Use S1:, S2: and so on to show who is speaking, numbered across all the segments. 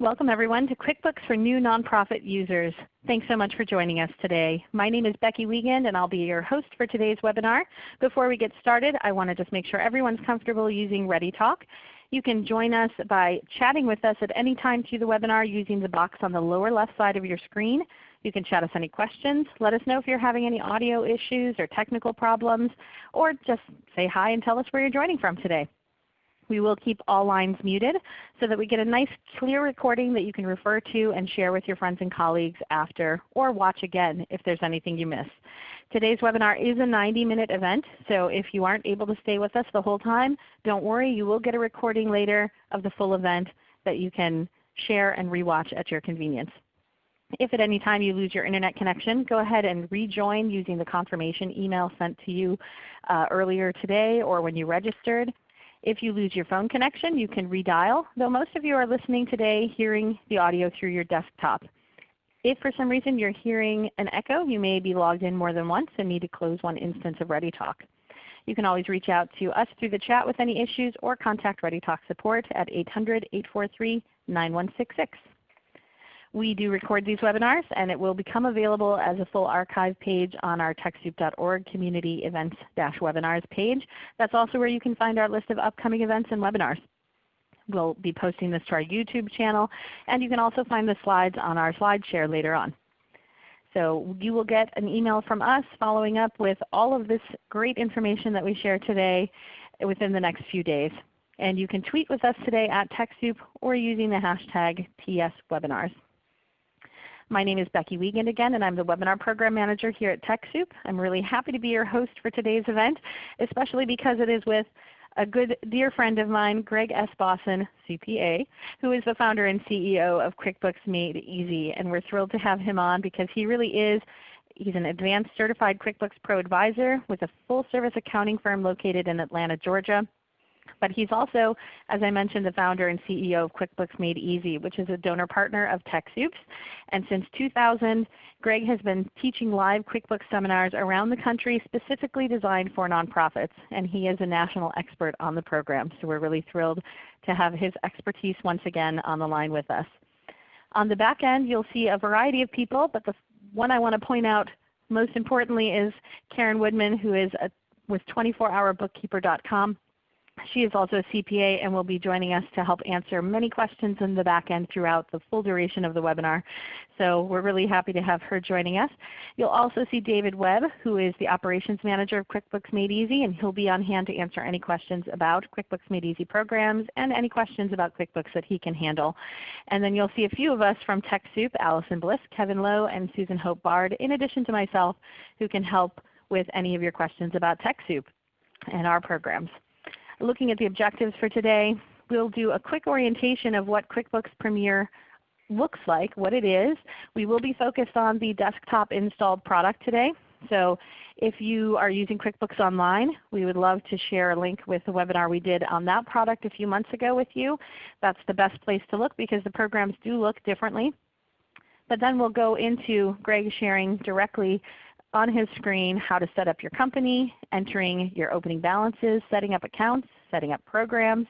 S1: Welcome everyone to QuickBooks for New Nonprofit Users. Thanks so much for joining us today. My name is Becky Wiegand and I'll be your host for today's webinar. Before we get started, I want to just make sure everyone's comfortable using ReadyTalk. You can join us by chatting with us at any time through the webinar using the box on the lower left side of your screen. You can chat us any questions. Let us know if you're having any audio issues or technical problems, or just say hi and tell us where you're joining from today. We will keep all lines muted so that we get a nice clear recording that you can refer to and share with your friends and colleagues after, or watch again if there's anything you miss. Today's webinar is a 90-minute event, so if you aren't able to stay with us the whole time, don't worry. You will get a recording later of the full event that you can share and rewatch at your convenience. If at any time you lose your Internet connection, go ahead and rejoin using the confirmation email sent to you uh, earlier today or when you registered. If you lose your phone connection, you can redial, though most of you are listening today hearing the audio through your desktop. If for some reason you're hearing an echo, you may be logged in more than once and need to close one instance of ReadyTalk. You can always reach out to us through the chat with any issues or contact ReadyTalk support at 800-843-9166. We do record these webinars and it will become available as a full archive page on our TechSoup.org Community Events-Webinars page. That's also where you can find our list of upcoming events and webinars. We'll be posting this to our YouTube channel and you can also find the slides on our SlideShare later on. So you will get an email from us following up with all of this great information that we share today within the next few days. And you can tweet with us today at TechSoup or using the hashtag TSWebinars. My name is Becky Wiegand again, and I'm the Webinar Program Manager here at TechSoup. I'm really happy to be your host for today's event, especially because it is with a good dear friend of mine, Greg S. Bossen, CPA, who is the founder and CEO of QuickBooks Made Easy. And we're thrilled to have him on because he really is He's an advanced certified QuickBooks Pro advisor with a full service accounting firm located in Atlanta, Georgia. But he's also, as I mentioned, the founder and CEO of QuickBooks Made Easy, which is a donor partner of TechSoups. And since 2000, Greg has been teaching live QuickBooks seminars around the country specifically designed for nonprofits. And he is a national expert on the program. So we're really thrilled to have his expertise once again on the line with us. On the back end, you'll see a variety of people, but the one I want to point out most importantly is Karen Woodman, who is a, with 24hourbookkeeper.com. She is also a CPA and will be joining us to help answer many questions in the back end throughout the full duration of the webinar. So we're really happy to have her joining us. You'll also see David Webb, who is the Operations Manager of QuickBooks Made Easy, and he'll be on hand to answer any questions about QuickBooks Made Easy programs and any questions about QuickBooks that he can handle. And then you'll see a few of us from TechSoup, Allison Bliss, Kevin Lowe, and Susan Hope Bard, in addition to myself, who can help with any of your questions about TechSoup and our programs. Looking at the objectives for today, we'll do a quick orientation of what QuickBooks Premier looks like, what it is. We will be focused on the desktop installed product today. So if you are using QuickBooks Online, we would love to share a link with the webinar we did on that product a few months ago with you. That's the best place to look because the programs do look differently. But then we'll go into Greg sharing directly on his screen how to set up your company, entering your opening balances, setting up accounts, setting up programs,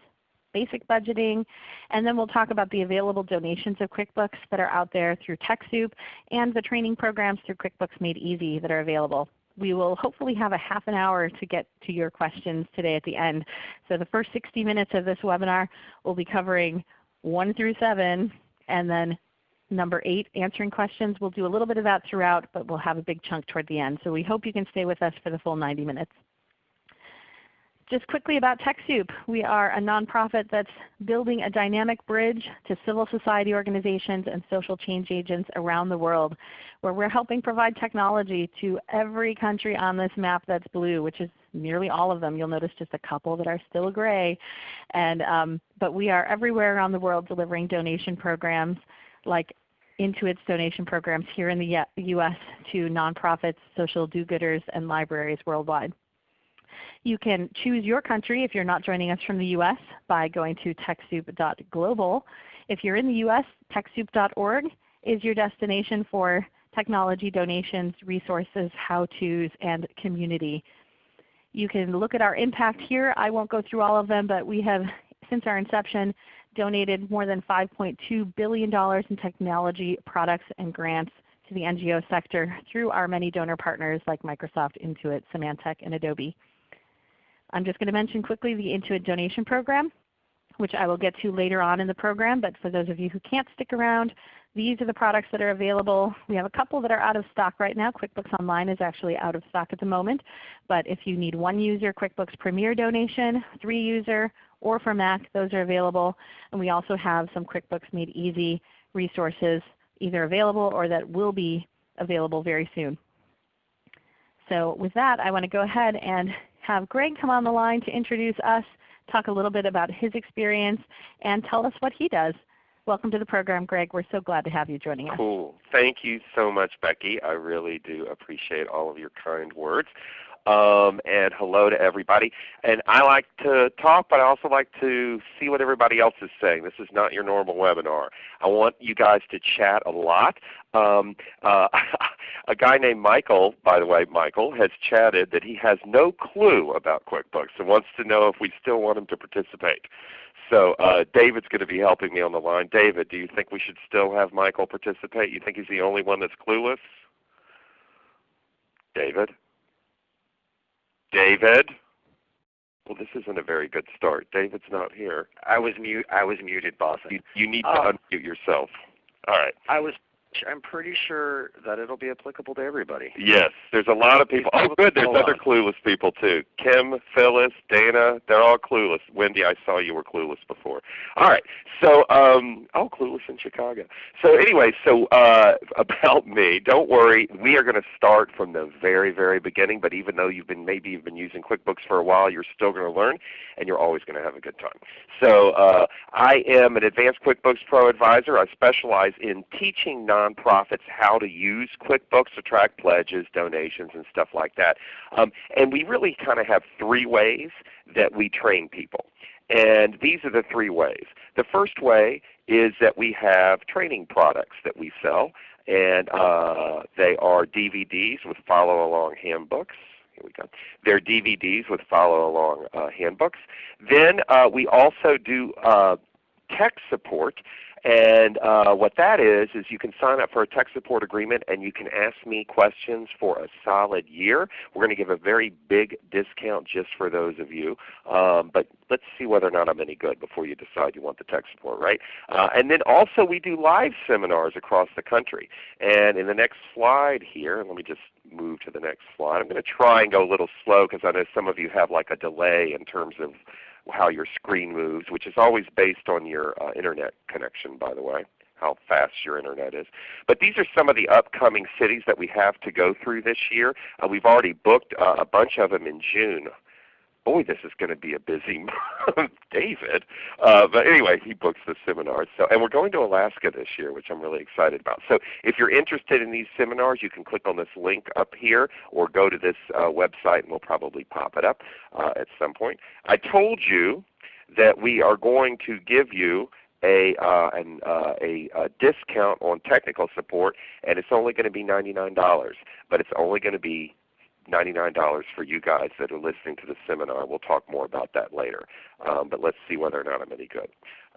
S1: basic budgeting, and then we'll talk about the available donations of QuickBooks that are out there through TechSoup and the training programs through QuickBooks Made Easy that are available. We will hopefully have a half an hour to get to your questions today at the end. So the first 60 minutes of this webinar will be covering 1 through 7 and then number 8, answering questions. We'll do a little bit of that throughout, but we'll have a big chunk toward the end. So we hope you can stay with us for the full 90 minutes. Just quickly about TechSoup. We are a nonprofit that's building a dynamic bridge to civil society organizations and social change agents around the world, where we're helping provide technology to every country on this map that's blue, which is nearly all of them. You'll notice just a couple that are still gray. And, um, but we are everywhere around the world delivering donation programs like Intuit's donation programs here in the U.S. to nonprofits, social do-gooders, and libraries worldwide. You can choose your country if you're not joining us from the U.S. by going to TechSoup.global. If you're in the U.S., TechSoup.org is your destination for technology donations, resources, how-tos, and community. You can look at our impact here. I won't go through all of them, but we have, since our inception, donated more than $5.2 billion in technology products and grants to the NGO sector through our many donor partners like Microsoft, Intuit, Symantec, and Adobe. I'm just going to mention quickly the Intuit donation program, which I will get to later on in the program. But for those of you who can't stick around, these are the products that are available. We have a couple that are out of stock right now. QuickBooks Online is actually out of stock at the moment. But if you need one user QuickBooks Premier donation, three user, or for Mac, those are available. And we also have some QuickBooks Made Easy resources either available or that will be available very soon. So with that, I want to go ahead and have Greg come on the line to introduce us, talk a little bit about his experience, and tell us what he does. Welcome to the program, Greg. We're so glad to have you joining us.
S2: Cool. Thank you so much, Becky. I really do appreciate all of your kind words. Um, and hello to everybody. And I like to talk, but I also like to see what everybody else is saying. This is not your normal webinar. I want you guys to chat a lot. Um, uh, a guy named Michael, by the way, Michael, has chatted that he has no clue about QuickBooks and wants to know if we still want him to participate. So uh, David's going to be helping me on the line. David, do you think we should still have Michael participate? You think he's the only one that's clueless? David? David? Well, this isn't a very good start. David's not here.
S3: I was mute. I was muted, boss.
S2: You, you need to
S3: Oh.
S2: unmute yourself. All right.
S3: I was. I'm pretty sure that it'll be applicable to everybody.
S2: Yes, there's a lot of people. Oh, good. There's
S3: Hold
S2: other
S3: on.
S2: clueless people too. Kim, Phyllis, Dana, they're all clueless. Wendy, I saw you were clueless before. All right. So, um, oh, clueless in Chicago. So anyway, so uh, about me, don't worry. We are going to start from the very, very beginning. But even though you've been maybe you've been using QuickBooks for a while, you're still going to learn, and you're always going to have a good time. So uh, I am an advanced QuickBooks Pro advisor. I specialize in teaching nonprofits how to use QuickBooks to track pledges, donations, and stuff like that. Um, and we really kind of have three ways that we train people. And these are the three ways. The first way is that we have training products that we sell, and uh, they are DVDs with follow along handbooks. Here we go. They're DVDs with follow along uh, handbooks. Then uh, we also do uh, tech support. And uh, what that is, is you can sign up for a tech support agreement and you can ask me questions for a solid year. We're going to give a very big discount just for those of you. Um, but let's see whether or not I'm any good before you decide you want the tech support, right? Uh, and then also we do live seminars across the country. And in the next slide here, let me just move to the next slide. I'm going to try and go a little slow because I know some of you have like a delay in terms of how your screen moves, which is always based on your uh, internet connection, by the way, how fast your internet is. But these are some of the upcoming cities that we have to go through this year. Uh, we've already booked uh, a bunch of them in June. Boy, this is going to be a busy month, David. Uh, but anyway, he books the seminars. So, and we're going to Alaska this year, which I'm really excited about. So if you're interested in these seminars, you can click on this link up here or go to this uh, website and we'll probably pop it up uh, at some point. I told you that we are going to give you a, uh, an, uh, a, a discount on technical support, and it's only going to be $99, but it's only going to be $99 for you guys that are listening to the seminar. We'll talk more about that later. Um, but let's see whether or not I'm any good.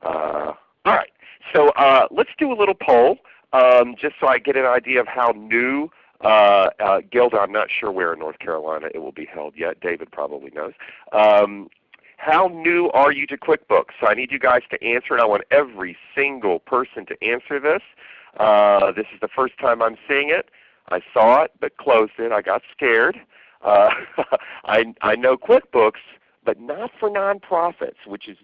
S2: Uh, all right. So uh, let's do a little poll um, just so I get an idea of how new uh, uh, Gilda, I'm not sure where in North Carolina it will be held yet. David probably knows. Um, how new are you to QuickBooks? So I need you guys to answer it. I want every single person to answer this. Uh, this is the first time I'm seeing it. I saw it but closed it. I got scared. Uh, I, I know QuickBooks, but not for nonprofits, which is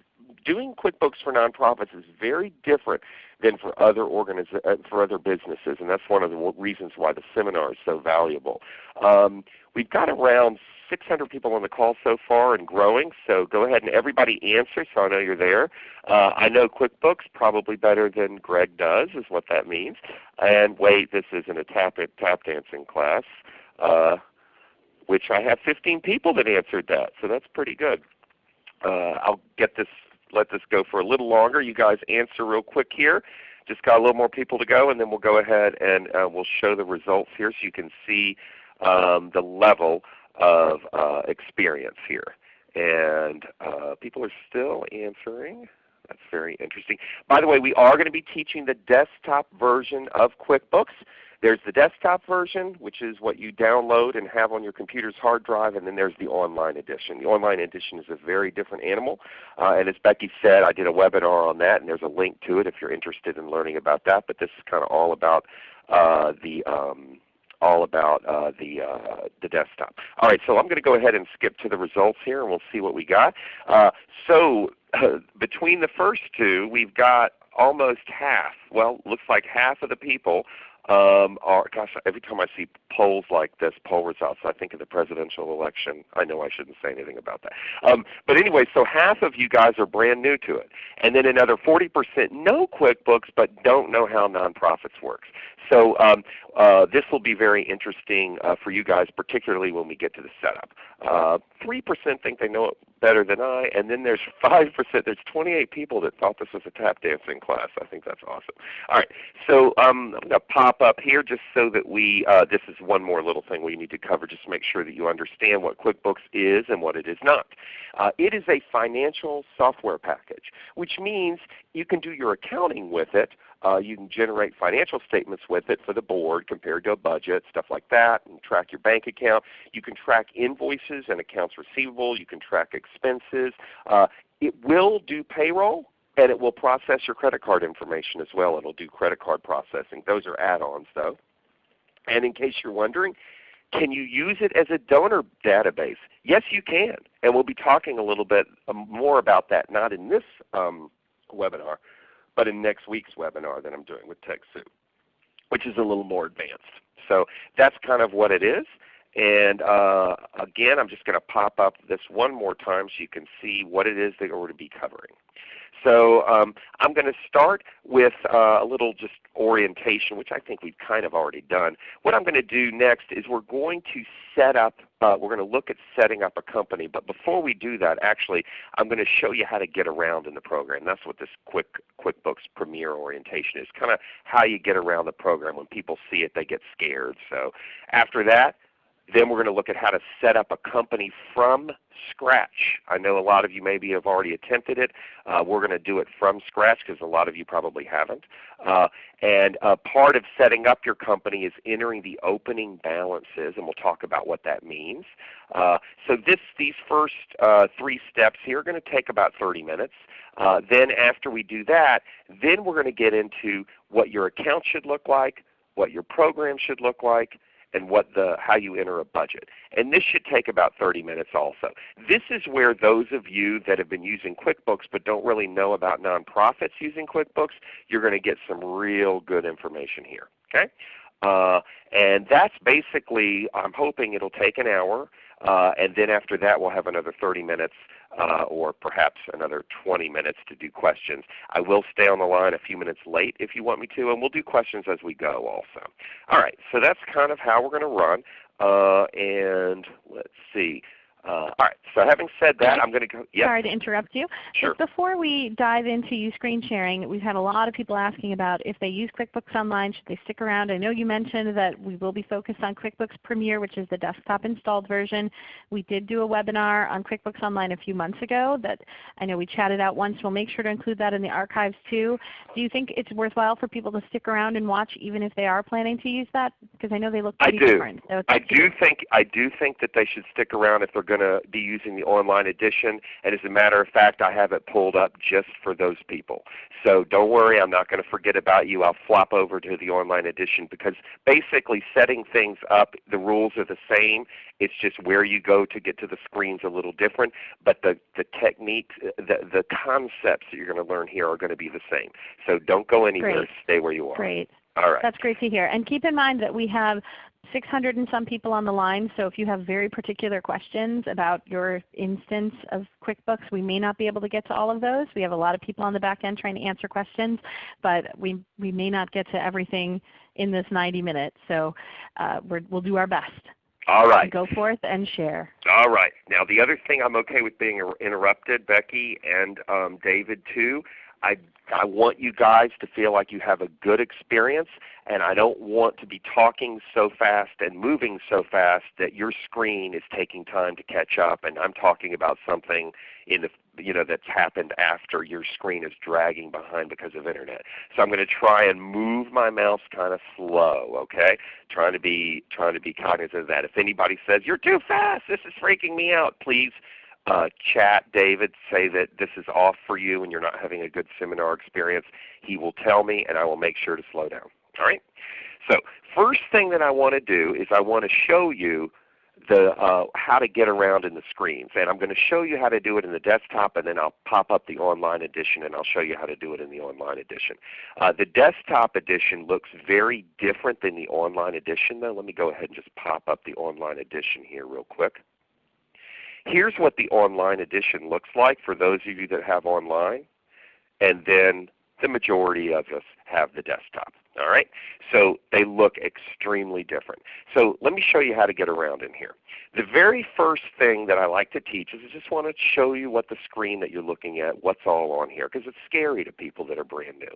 S2: doing QuickBooks for nonprofits is very different than for other uh, for other businesses, and that's one of the reasons why the seminar is so valuable. Um, we've got around 600 people on the call so far and growing, so go ahead and everybody answer so I know you're there. Uh, I know QuickBooks probably better than Greg does is what that means. And wait, this isn't a tap, tap dancing class, uh, which I have 15 people that answered that, so that's pretty good. Uh, I'll get this, let this go for a little longer. You guys answer real quick here. Just got a little more people to go, and then we'll go ahead and uh, we'll show the results here so you can see um, the level of uh, experience here. And uh, people are still answering. That's very interesting. By the way, we are going to be teaching the desktop version of QuickBooks. There's the desktop version, which is what you download and have on your computer's hard drive, and then there's the online edition. The online edition is a very different animal. Uh, and as Becky said, I did a webinar on that, and there's a link to it if you're interested in learning about that. But this is kind of all about uh, the um, all about uh, the uh, the desktop. All right, so I'm going to go ahead and skip to the results here, and we'll see what we got. Uh, so between the first two, we've got almost half. Well, looks like half of the people um, are, gosh, every time I see polls like this, poll results, I think of the presidential election. I know I shouldn't say anything about that. Um, but anyway, so half of you guys are brand new to it. And then another 40% know QuickBooks but don't know how nonprofits works. So um, uh, this will be very interesting uh, for you guys, particularly when we get to the setup. Uh, 3% think they know it better than I, and then there's 5%, there's 28 people that thought this was a tap dancing class. I think that's awesome. All right, so um, I'm going to pop up here just so that we, uh, this is one more little thing we need to cover just to make sure that you understand what QuickBooks is and what it is not. Uh, it is a financial software package, which means you can do your accounting with it, uh, you can generate financial statements with it for the board compared to a budget, stuff like that, and track your bank account. You can track invoices and accounts receivable. You can track expenses. Uh, it will do payroll and it will process your credit card information as well. It will do credit card processing. Those are add-ons though. And in case you're wondering, can you use it as a donor database? Yes, you can. And we'll be talking a little bit um, more about that, not in this um, webinar, but in next week's webinar that I'm doing with TechSoup, which is a little more advanced. So that's kind of what it is. And uh, again, I'm just going to pop up this one more time so you can see what it is that we're going to be covering. So um, I'm going to start with uh, a little just orientation, which I think we've kind of already done. What I'm going to do next is we're going to set up, uh, we're going to look at setting up a company. But before we do that, actually, I'm going to show you how to get around in the program. That's what this quick QuickBooks Premier orientation is, kind of how you get around the program. When people see it, they get scared. So after that, then we're going to look at how to set up a company from scratch. I know a lot of you maybe have already attempted it. Uh, we're going to do it from scratch because a lot of you probably haven't. Uh, and uh, part of setting up your company is entering the opening balances, and we'll talk about what that means. Uh, so this, these first uh, three steps here are going to take about 30 minutes. Uh, then after we do that, then we're going to get into what your account should look like, what your program should look like, and what the, how you enter a budget. And this should take about 30 minutes also. This is where those of you that have been using QuickBooks but don't really know about nonprofits using QuickBooks, you're going to get some real good information here. Okay? Uh, and that's basically, I'm hoping it'll take an hour. Uh, and then after that we'll have another 30 minutes uh, or perhaps another 20 minutes to do questions. I will stay on the line a few minutes late if you want me to, and we'll do questions as we go also. All right, so that's kind of how we're going to run. Uh, and let's see. Uh, all right. So having said that, I'm going to go. Yep.
S1: Sorry to interrupt you.
S2: Sure.
S1: Just before we dive into you screen sharing, we've had a lot of people asking about if they use QuickBooks Online, should they stick around? I know you mentioned that we will be focused on QuickBooks Premier, which is the desktop installed version. We did do a webinar on QuickBooks Online a few months ago that I know we chatted out once. We'll make sure to include that in the archives too. Do you think it's worthwhile for people to stick around and watch even if they are planning to use that? Because I know they look pretty
S2: I do.
S1: different. So
S2: I do think I do think that they should stick around if they're going to be using the online edition. And as a matter of fact, I have it pulled up just for those people. So don't worry, I'm not going to forget about you. I'll flop over to the online edition because basically setting things up, the rules are the same. It's just where you go to get to the screens a little different. But the, the techniques, the, the concepts that you're going to learn here are going to be the same. So don't go anywhere.
S1: Great.
S2: Stay where you are.
S1: Great.
S2: All right.
S1: That's great to hear. And keep in mind that we have 600 and some people on the line, so if you have very particular questions about your instance of QuickBooks, we may not be able to get to all of those. We have a lot of people on the back end trying to answer questions, but we, we may not get to everything in this 90 minutes. So uh, we will do our best.
S2: All right.
S1: Go forth and share.
S2: All right. Now the other thing I'm okay with being interrupted, Becky and um, David too. I I want you guys to feel like you have a good experience and I don't want to be talking so fast and moving so fast that your screen is taking time to catch up and I'm talking about something in the you know that's happened after your screen is dragging behind because of internet. So I'm going to try and move my mouse kind of slow. Okay, trying to be trying to be cognizant of that. If anybody says you're too fast, this is freaking me out, please uh, chat David, say that this is off for you and you're not having a good seminar experience. He will tell me and I will make sure to slow down. All right. So first thing that I want to do is I want to show you the uh, how to get around in the screens. And I'm going to show you how to do it in the desktop and then I'll pop up the online edition and I'll show you how to do it in the online edition. Uh, the desktop edition looks very different than the online edition though. Let me go ahead and just pop up the online edition here real quick. Here's what the online edition looks like for those of you that have online. And then the majority of us have the desktop. All right? So they look extremely different. So let me show you how to get around in here. The very first thing that I like to teach is I just want to show you what the screen that you're looking at, what's all on here, because it's scary to people that are brand new.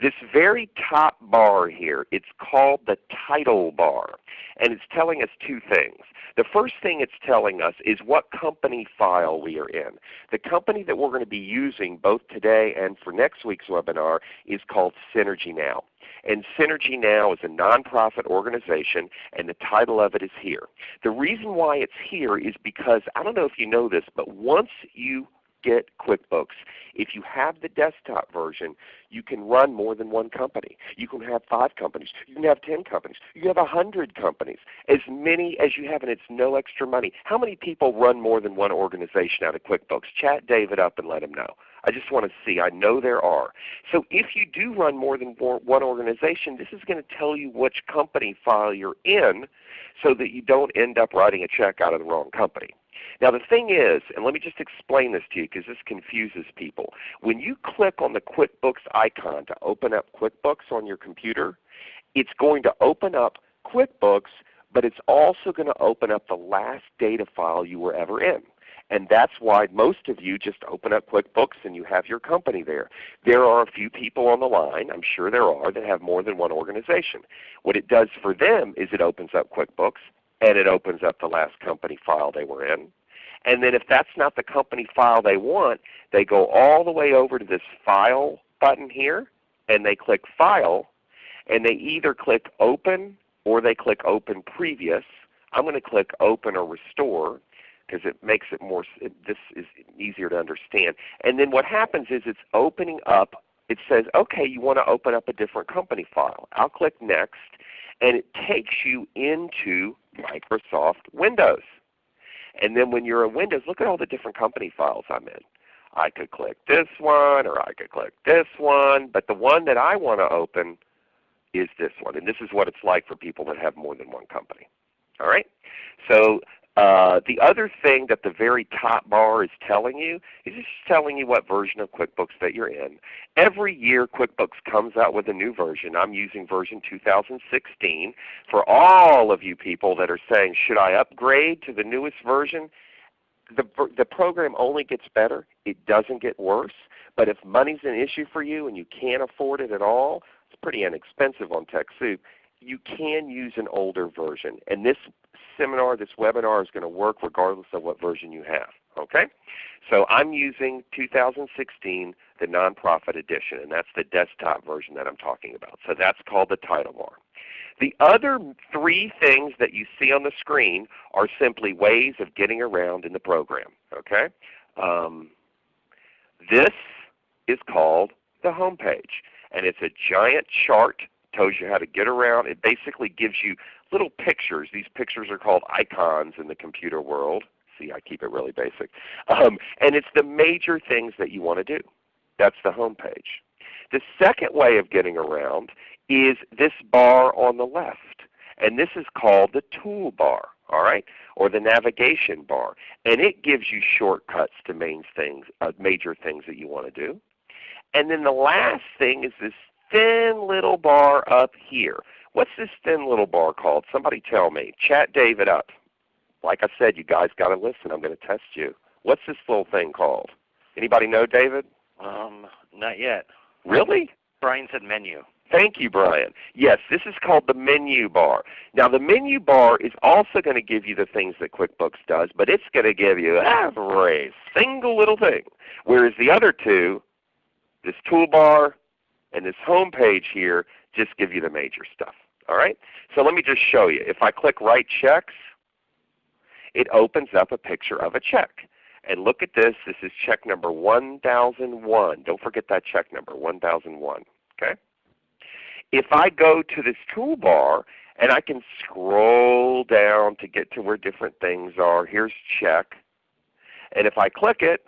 S2: This very top bar here, it's called the title bar. And it's telling us two things. The first thing it's telling us is what company file we are in. The company that we're going to be using both today and for next week's webinar is called Synergy Now. And Synergy Now is a nonprofit organization and the title of it is here. The reason why it's here is because, I don't know if you know this, but once you get QuickBooks. If you have the desktop version, you can run more than one company. You can have five companies. You can have ten companies. You can have a hundred companies. As many as you have, and it's no extra money. How many people run more than one organization out of QuickBooks? Chat David up and let him know. I just want to see. I know there are. So if you do run more than one organization, this is going to tell you which company file you're in so that you don't end up writing a check out of the wrong company. Now the thing is, and let me just explain this to you because this confuses people. When you click on the QuickBooks icon to open up QuickBooks on your computer, it's going to open up QuickBooks, but it's also going to open up the last data file you were ever in. And that's why most of you just open up QuickBooks and you have your company there. There are a few people on the line, I'm sure there are, that have more than one organization. What it does for them is it opens up QuickBooks and it opens up the last company file they were in. And then if that's not the company file they want, they go all the way over to this File button here, and they click File, and they either click Open or they click Open Previous. I'm going to click Open or Restore because it makes it more, it, this is easier to understand. And then what happens is it's opening up, it says, okay, you want to open up a different company file. I'll click Next, and it takes you into Microsoft Windows. And then when you're in Windows, look at all the different company files I'm in. I could click this one or I could click this one, but the one that I want to open is this one. And this is what it's like for people that have more than one company. All right? So uh, the other thing that the very top bar is telling you is it's telling you what version of QuickBooks that you're in. Every year QuickBooks comes out with a new version. I'm using version 2016. For all of you people that are saying, should I upgrade to the newest version? The, the program only gets better. It doesn't get worse. But if money's an issue for you and you can't afford it at all, it's pretty inexpensive on TechSoup, you can use an older version. And this seminar, this webinar is going to work regardless of what version you have. Okay? So I'm using 2016, the nonprofit edition, and that's the desktop version that I'm talking about. So that's called the title bar. The other three things that you see on the screen are simply ways of getting around in the program. Okay? Um, this is called the home page, and it's a giant chart tells you how to get around. It basically gives you little pictures. These pictures are called icons in the computer world. See, I keep it really basic. Um, and it's the major things that you want to do. That's the home page. The second way of getting around is this bar on the left. And this is called the toolbar, all right, or the navigation bar. And it gives you shortcuts to main things, uh, major things that you want to do. And then the last thing is this thin little bar up here. What's this thin little bar called? Somebody tell me. Chat David up. Like I said, you guys got to listen. I'm going to test you. What's this little thing called? Anybody know, David?
S3: Um, not yet.
S2: Really?
S3: Brian said menu.
S2: Thank you, Brian. Yes, this is called the menu bar. Now the menu bar is also going to give you the things that QuickBooks does, but it's going to give you every single little thing. Whereas the other two, this toolbar and this home page here, just gives you the major stuff. All right? So let me just show you. If I click Write Checks, it opens up a picture of a check. And look at this. This is check number 1001. Don't forget that check number, 1001. Okay? if I go to this toolbar and I can scroll down to get to where different things are, here's check. And if I click it,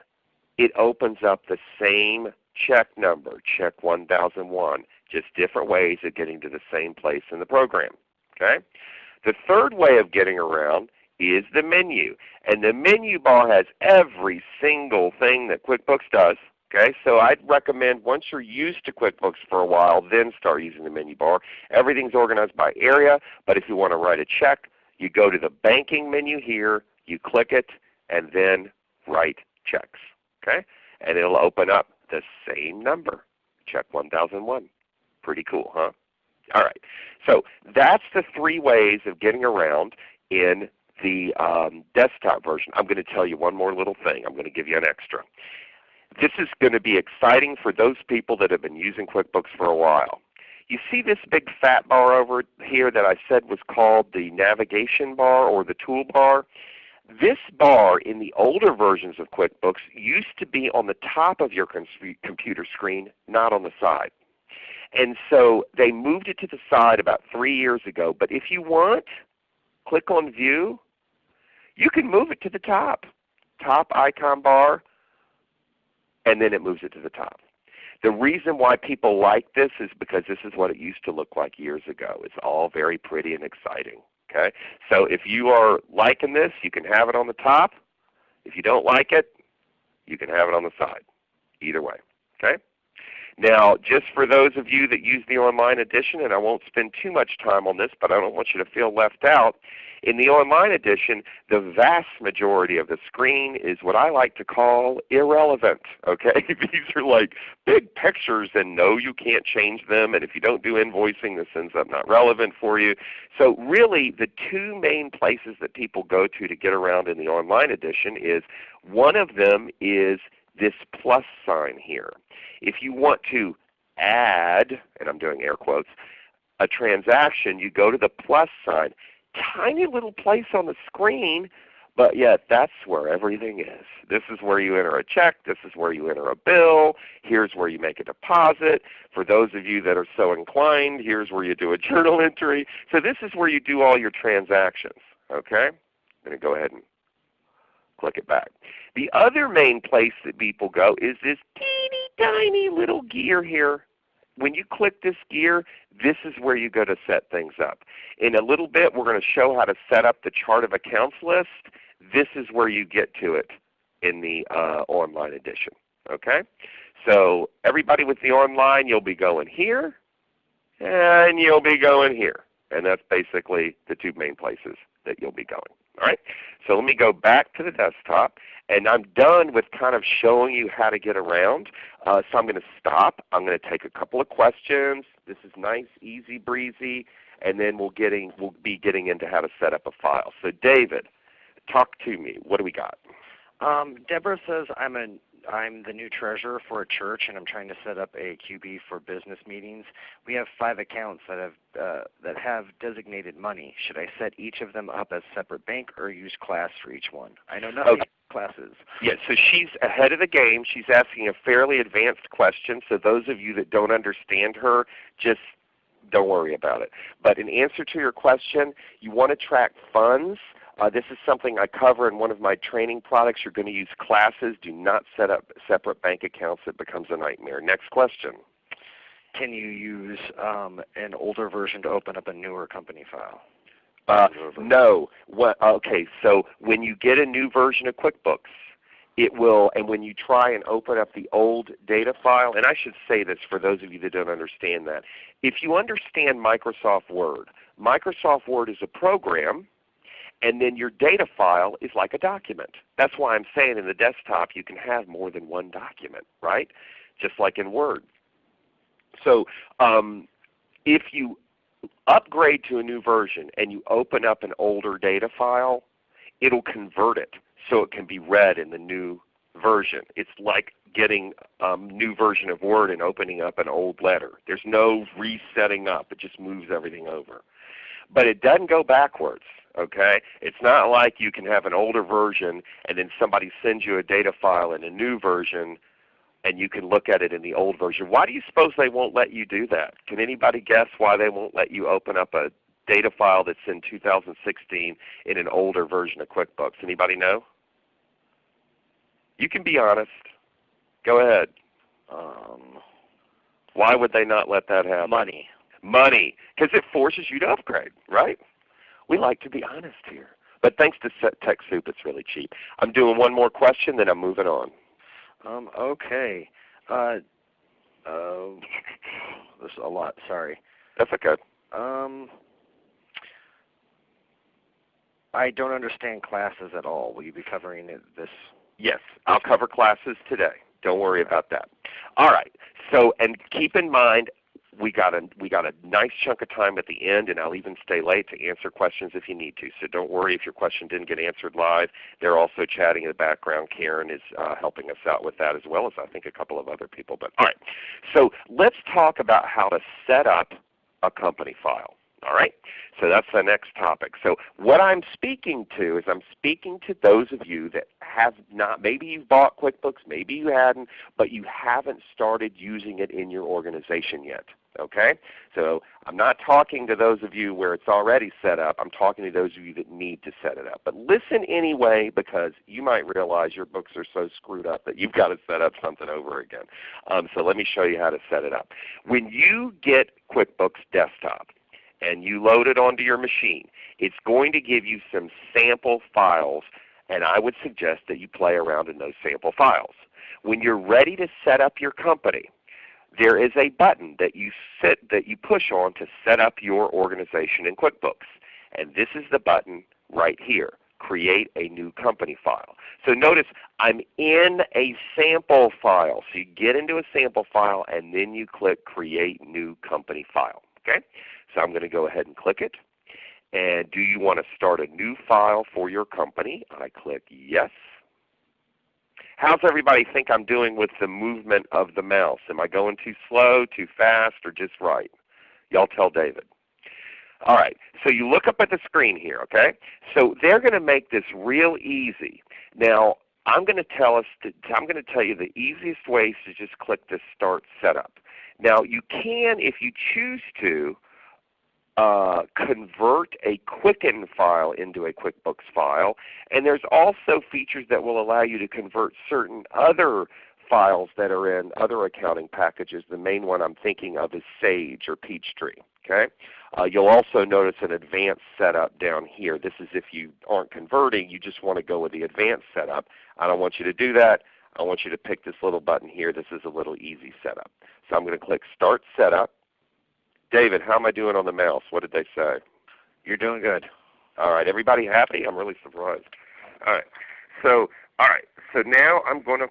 S2: it opens up the same check number, check 1001, just different ways of getting to the same place in the program. Okay? The third way of getting around is the menu. And the menu bar has every single thing that QuickBooks does. Okay, so I'd recommend once you're used to QuickBooks for a while, then start using the menu bar. Everything's organized by area, but if you want to write a check, you go to the banking menu here, you click it, and then write checks. Okay, and it'll open up the same number, check 1001. Pretty cool, huh? All right, so that's the three ways of getting around in the um, desktop version. I'm going to tell you one more little thing. I'm going to give you an extra. This is going to be exciting for those people that have been using QuickBooks for a while. You see this big fat bar over here that I said was called the navigation bar or the toolbar? This bar in the older versions of QuickBooks used to be on the top of your computer screen, not on the side. And so they moved it to the side about three years ago. But if you want, click on View. You can move it to the top. Top icon bar, and then it moves it to the top. The reason why people like this is because this is what it used to look like years ago. It's all very pretty and exciting. Okay? So if you are liking this, you can have it on the top. If you don't like it, you can have it on the side. Either way. Okay? Now, just for those of you that use the online edition, and I won't spend too much time on this, but I don't want you to feel left out, in the online edition, the vast majority of the screen is what I like to call irrelevant. Okay, These are like big pictures and no you can't change them and if you don't do invoicing this ends up not relevant for you. So really the two main places that people go to to get around in the online edition is one of them is this plus sign here. If you want to add, and I'm doing air quotes, a transaction, you go to the plus sign tiny little place on the screen, but yet that's where everything is. This is where you enter a check. This is where you enter a bill. Here's where you make a deposit. For those of you that are so inclined, here's where you do a journal entry. So this is where you do all your transactions. Okay? I'm going to go ahead and click it back. The other main place that people go is this teeny tiny little gear here when you click this gear, this is where you go to set things up. In a little bit we're going to show how to set up the chart of accounts list. This is where you get to it in the uh, online edition. Okay? So everybody with the online, you'll be going here and you'll be going here. And that's basically the two main places that you'll be going. All right? So let me go back to the desktop. And I'm done with kind of showing you how to get around. Uh, so I'm going to stop. I'm going to take a couple of questions. This is nice, easy breezy. And then we'll, getting, we'll be getting into how to set up a file. So David, talk to me. What do we got?
S3: Um, Deborah says I'm a I'm the new treasurer for a church, and I'm trying to set up a QB for business meetings. We have five accounts that have uh, that have designated money. Should I set each of them up as separate bank, or use class for each one? I know nothing okay. classes.
S2: Yeah, so she's ahead of the game. She's asking a fairly advanced question. So those of you that don't understand her, just don't worry about it. But in answer to your question, you want to track funds uh, this is something I cover in one of my training products. You're going to use classes. Do not set up separate bank accounts. It becomes a nightmare. Next question.
S3: Can you use um, an older version to open up a newer company file?
S2: Uh, no. What, okay, so when you get a new version of QuickBooks, it will, and when you try and open up the old data file, and I should say this for those of you that don't understand that. If you understand Microsoft Word, Microsoft Word is a program and then your data file is like a document. That's why I'm saying in the desktop you can have more than one document, right? Just like in Word. So um, if you upgrade to a new version and you open up an older data file, it'll convert it so it can be read in the new version. It's like getting a um, new version of Word and opening up an old letter. There's no resetting up. It just moves everything over. But it doesn't go backwards. Okay? It's not like you can have an older version and then somebody sends you a data file in a new version and you can look at it in the old version. Why do you suppose they won't let you do that? Can anybody guess why they won't let you open up a data file that's in 2016 in an older version of QuickBooks? Anybody know? You can be honest. Go ahead.
S3: Um,
S2: Why would they not let that happen?
S3: money.
S2: Money, because it forces you to upgrade, right? We like to be honest here. But thanks to TechSoup, it's really cheap. I'm doing one more question, then I'm moving on.
S3: Um, okay. Uh, uh, this is a lot. Sorry.
S2: That's okay.
S3: Um, I don't understand classes at all. Will you be covering it this?
S2: Yes, I'll cover classes today. Don't worry about that. All right. So, and keep in mind, we got a we got a nice chunk of time at the end, and I'll even stay late to answer questions if you need to. So don't worry if your question didn't get answered live. They're also chatting in the background. Karen is uh, helping us out with that as well as I think a couple of other people. But all right, so let's talk about how to set up a company file. All right? So that's the next topic. So what I'm speaking to is I'm speaking to those of you that have not, maybe you've bought QuickBooks, maybe you hadn't, but you haven't started using it in your organization yet. Okay? So I'm not talking to those of you where it's already set up. I'm talking to those of you that need to set it up. But listen anyway because you might realize your books are so screwed up that you've got to set up something over again. Um, so let me show you how to set it up. When you get QuickBooks Desktop, and you load it onto your machine, it's going to give you some sample files and I would suggest that you play around in those sample files. When you're ready to set up your company, there is a button that you, sit, that you push on to set up your organization in QuickBooks. And this is the button right here, Create a New Company File. So notice I'm in a sample file. So you get into a sample file and then you click Create New Company File. Okay? So I'm going to go ahead and click it. And do you want to start a new file for your company? I click Yes. How's everybody think I'm doing with the movement of the mouse? Am I going too slow, too fast, or just right? Y'all tell David. All right, so you look up at the screen here, okay? So they're going to make this real easy. Now, I'm going to tell us to, I'm going to tell you the easiest way is to just click the Start Setup. Now, you can, if you choose to, uh, convert a Quicken file into a QuickBooks file. And there's also features that will allow you to convert certain other files that are in other accounting packages. The main one I'm thinking of is Sage or Peachtree. Okay? Uh, you'll also notice an advanced setup down here. This is if you aren't converting, you just want to go with the advanced setup. I don't want you to do that. I want you to pick this little button here. This is a little easy setup. So I'm going to click Start Setup. David, how am I doing on the mouse? What did they say?
S3: You're doing good.
S2: All right. Everybody happy? I'm really surprised. All right. So, all right. So now I'm going to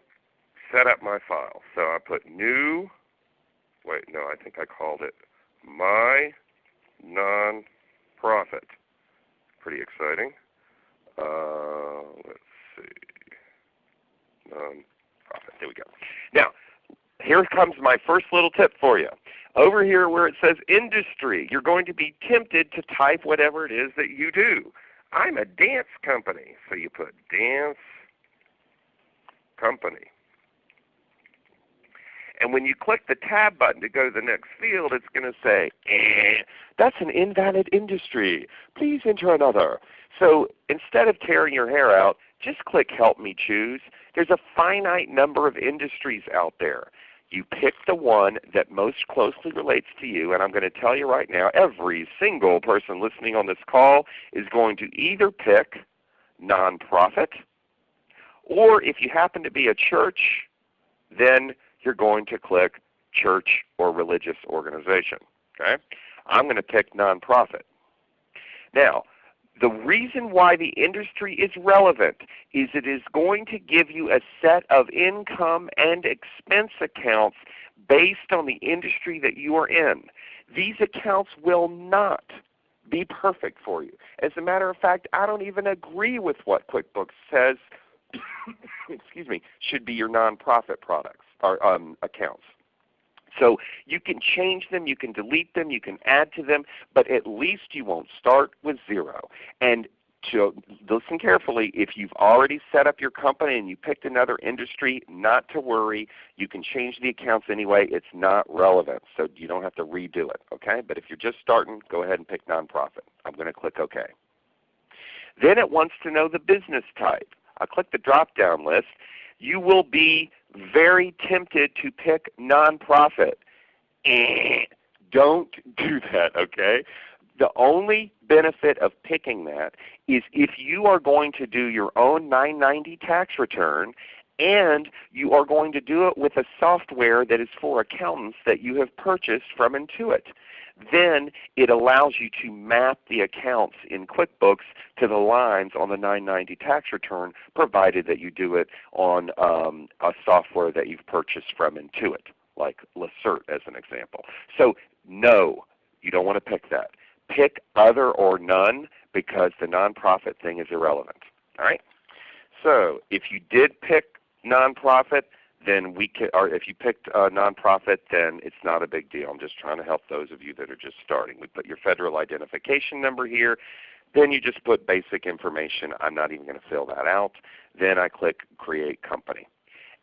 S2: set up my file. So I put new. Wait, no, I think I called it my non-profit. Pretty exciting. Uh, let's see. Non-profit. There we go. Now, here comes my first little tip for you. Over here where it says industry, you're going to be tempted to type whatever it is that you do. I'm a dance company. So you put dance company. And when you click the tab button to go to the next field, it's going to say, eh, that's an invalid industry. Please enter another. So instead of tearing your hair out, just click Help Me Choose. There's a finite number of industries out there. You pick the one that most closely relates to you, and I'm going to tell you right now, every single person listening on this call is going to either pick nonprofit, or if you happen to be a church, then you're going to click church or religious organization. Okay? I'm going to pick nonprofit. Now, the reason why the industry is relevant is it is going to give you a set of income and expense accounts based on the industry that you are in. These accounts will not be perfect for you. As a matter of fact, I don't even agree with what QuickBooks says excuse me, should be your nonprofit products or um, accounts. So you can change them, you can delete them, you can add to them, but at least you won't start with zero. And to listen carefully, if you've already set up your company and you picked another industry, not to worry. You can change the accounts anyway. It's not relevant, so you don't have to redo it. Okay? But if you're just starting, go ahead and pick nonprofit. I'm going to click OK. Then it wants to know the business type. I click the drop down list. You will be very tempted to pick nonprofit. Eh, don't do that, okay? The only benefit of picking that is if you are going to do your own 990 tax return and you are going to do it with a software that is for accountants that you have purchased from Intuit then it allows you to map the accounts in QuickBooks to the lines on the 990 tax return provided that you do it on um, a software that you've purchased from Intuit, like Lacerte as an example. So no, you don't want to pick that. Pick other or none because the nonprofit thing is irrelevant. All right? So if you did pick nonprofit, then we can, or if you picked a nonprofit, then it's not a big deal. I'm just trying to help those of you that are just starting. We put your federal identification number here. Then you just put basic information. I'm not even going to fill that out. Then I click Create Company.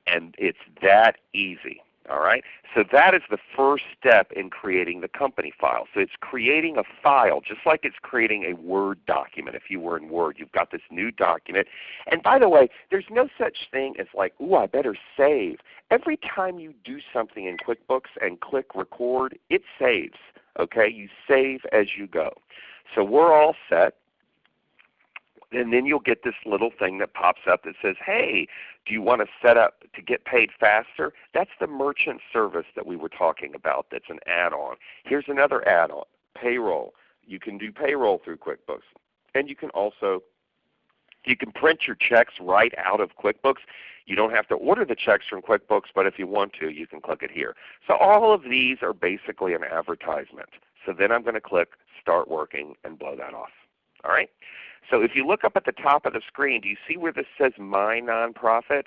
S2: And it's that easy. All right? So that is the first step in creating the company file. So it's creating a file just like it's creating a Word document. If you were in Word, you've got this new document. And by the way, there's no such thing as like, ooh, I better save. Every time you do something in QuickBooks and click record, it saves. Okay? You save as you go. So we're all set and then you'll get this little thing that pops up that says, hey, do you want to set up to get paid faster? That's the merchant service that we were talking about that's an add-on. Here's another add-on, payroll. You can do payroll through QuickBooks. And you can also you can print your checks right out of QuickBooks. You don't have to order the checks from QuickBooks, but if you want to, you can click it here. So all of these are basically an advertisement. So then I'm going to click Start Working and blow that off. All right? So if you look up at the top of the screen, do you see where this says My Nonprofit?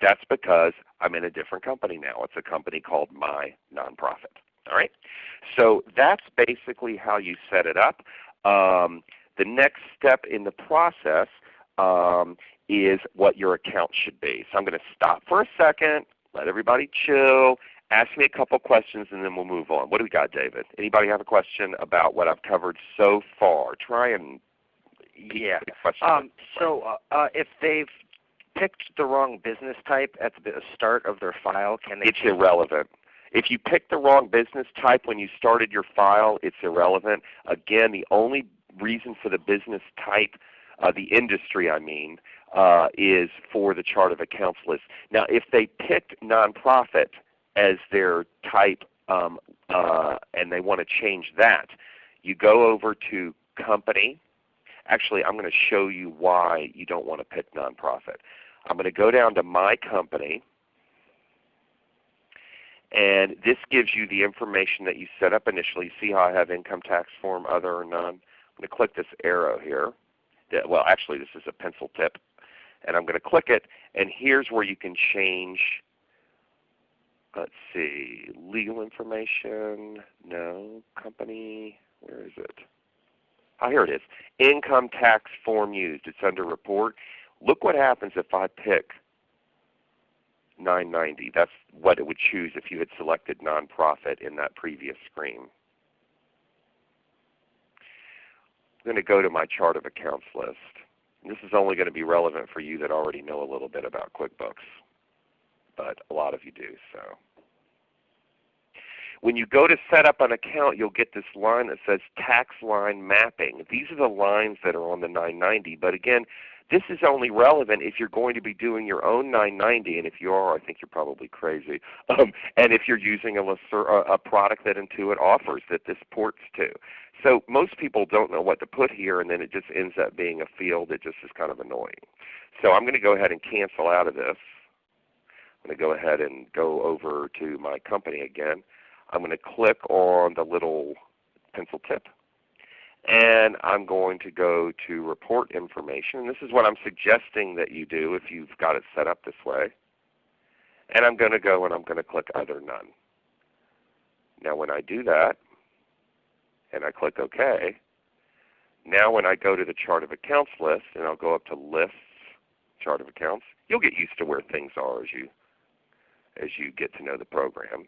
S2: That's because I'm in a different company now. It's a company called My Nonprofit. All right? So that's basically how you set it up. Um, the next step in the process um, is what your account should be. So I'm going to stop for a second, let everybody chill, ask me a couple questions, and then we'll move on. What do we got, David? Anybody have a question about what I've covered so far? Try and
S3: yeah. Um, so uh, uh, if they've picked the wrong business type at the start of their file, can they?
S2: It's irrelevant. If you picked the wrong business type when you started your file, it's irrelevant. Again, the only reason for the business type, uh, the industry I mean, uh, is for the chart of accounts list. Now if they picked nonprofit as their type um, uh, and they want to change that, you go over to company Actually, I'm going to show you why you don't want to pick nonprofit. I'm going to go down to My Company. And this gives you the information that you set up initially. See how I have income tax form, other or none? I'm going to click this arrow here. Well, actually this is a pencil tip. And I'm going to click it, and here's where you can change, let's see, legal information, no, company, where is it? Oh, here it is. Income tax form used. It's under report. Look what happens if I pick 990. That's what it would choose if you had selected nonprofit in that previous screen. I'm going to go to my chart of accounts list. This is only going to be relevant for you that already know a little bit about QuickBooks, but a lot of you do. So. When you go to set up an account, you'll get this line that says tax line mapping. These are the lines that are on the 990. But again, this is only relevant if you're going to be doing your own 990, and if you are, I think you're probably crazy. Um, and if you're using a, a product that Intuit offers that this ports to. So most people don't know what to put here, and then it just ends up being a field that just is kind of annoying. So I'm going to go ahead and cancel out of this. I'm going to go ahead and go over to my company again. I'm going to click on the little pencil tip and I'm going to go to report information. This is what I'm suggesting that you do if you've got it set up this way. And I'm going to go and I'm going to click Other None. Now when I do that, and I click OK, now when I go to the Chart of Accounts list, and I'll go up to Lists, Chart of Accounts, you'll get used to where things are as you, as you get to know the program.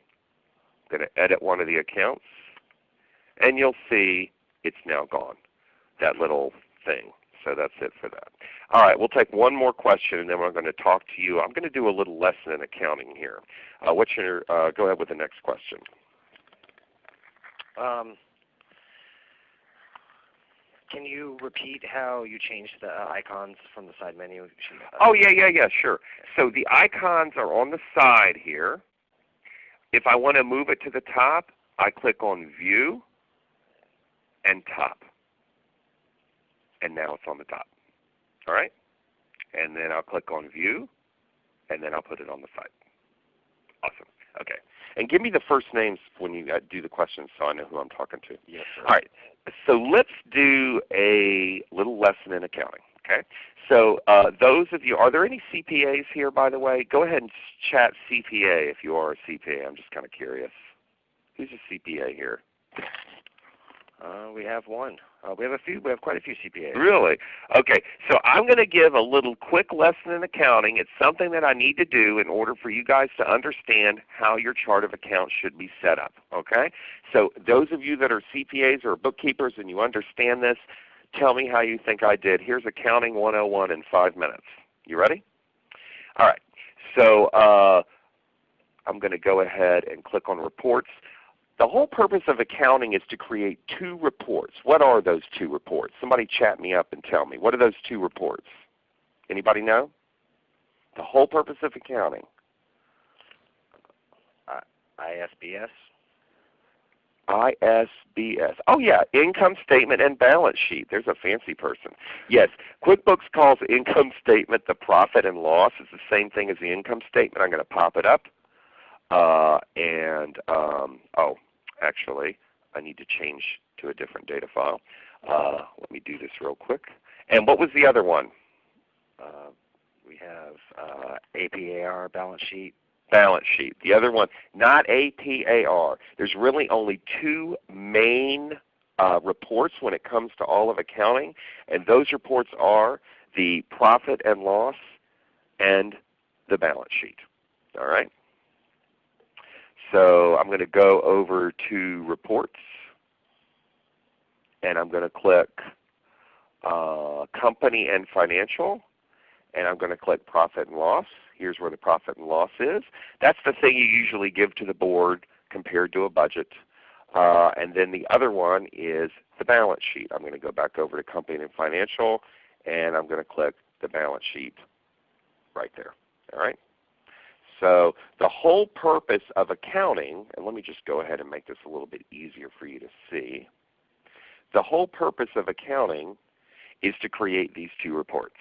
S2: I'm going to edit one of the accounts, and you'll see it's now gone, that little thing. So that's it for that. All right, we'll take one more question and then we're going to talk to you. I'm going to do a little lesson in accounting here. Uh, what's your, uh, go ahead with the next question.
S3: Um, can you repeat how you changed the uh, icons from the side menu?
S2: Oh yeah, yeah, yeah, sure. So the icons are on the side here. If I want to move it to the top, I click on View, and top. And now it's on the top. All right? And then I'll click on View, and then I'll put it on the side. Awesome. Okay. And give me the first names when you uh, do the questions so I know who I'm talking to.
S3: Yes, sir.
S2: All right. So let's do a little lesson in accounting. Okay. So uh, those of you, are there any CPAs here by the way? Go ahead and chat CPA if you are a CPA. I'm just kind of curious. Who's a CPA here?
S3: Uh, we have one. Uh, we have a few. We have quite a few CPAs.
S2: Really? Okay. So I'm going to give a little quick lesson in accounting. It's something that I need to do in order for you guys to understand how your chart of accounts should be set up. Okay. So those of you that are CPAs or bookkeepers and you understand this, tell me how you think I did. Here's Accounting 101 in five minutes. You ready? All right. So uh, I'm going to go ahead and click on Reports. The whole purpose of accounting is to create two reports. What are those two reports? Somebody chat me up and tell me. What are those two reports? Anybody know? The whole purpose of accounting.
S3: Uh, ISBS.
S2: ISBS. Oh yeah, income statement and balance sheet. There's a fancy person. Yes, QuickBooks calls income statement the profit and loss. It's the same thing as the income statement. I'm going to pop it up. Uh, and um, oh, actually. I need to change to a different data file. Uh, let me do this real quick. And what was the other one?
S3: Uh, we have uh, APAR balance sheet.
S2: Balance sheet. The other one, not APAR. There's really only two main uh, reports when it comes to all of accounting, and those reports are the profit and loss and the balance sheet. All right. So I'm going to go over to Reports, and I'm going to click uh, Company and Financial, and I'm going to click Profit and Loss. Here's where the profit and loss is. That's the thing you usually give to the board compared to a budget. Uh, and then the other one is the balance sheet. I'm going to go back over to Company and Financial, and I'm going to click the balance sheet right there. All right. So the whole purpose of accounting, and let me just go ahead and make this a little bit easier for you to see. The whole purpose of accounting is to create these two reports.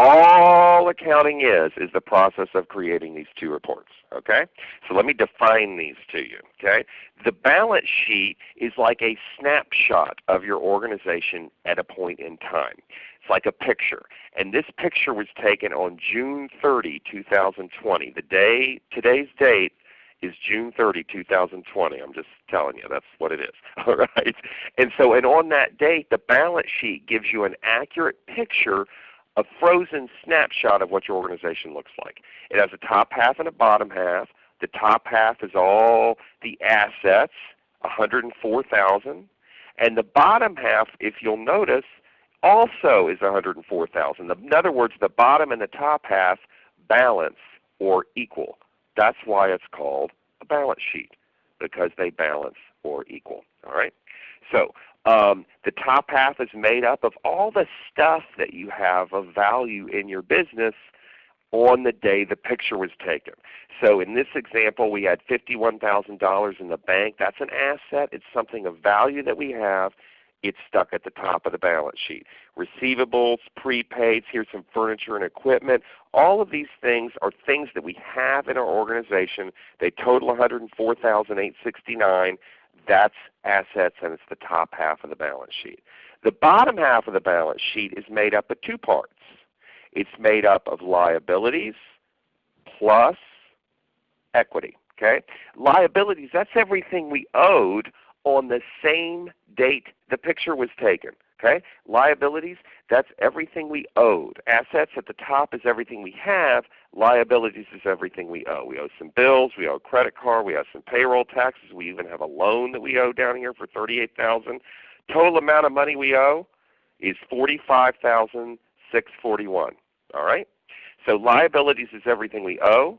S2: All accounting is is the process of creating these two reports. Okay? So let me define these to you. Okay? The balance sheet is like a snapshot of your organization at a point in time. It's like a picture. And this picture was taken on June 30, 2020. The day today's date is June 30, 2020. I'm just telling you, that's what it is. All right. And so, and on that date, the balance sheet gives you an accurate picture, a frozen snapshot of what your organization looks like. It has a top half and a bottom half. The top half is all the assets, 104,000, and the bottom half, if you'll notice, also is 104,000. In other words, the bottom and the top half balance or equal. That's why it's called a balance sheet because they balance or equal. All right. So um, the top half is made up of all the stuff that you have of value in your business on the day the picture was taken. So in this example, we had $51,000 in the bank. That's an asset. It's something of value that we have it's stuck at the top of the balance sheet. Receivables, prepaids, here's some furniture and equipment. All of these things are things that we have in our organization. They total 104,869. That's assets and it's the top half of the balance sheet. The bottom half of the balance sheet is made up of two parts. It's made up of liabilities plus equity. Okay? Liabilities, that's everything we owed on the same date the picture was taken. Okay? Liabilities, that's everything we owed. Assets at the top is everything we have. Liabilities is everything we owe. We owe some bills, we owe a credit card, we owe some payroll taxes, we even have a loan that we owe down here for 38000 Total amount of money we owe is 45641 All right? So liabilities is everything we owe,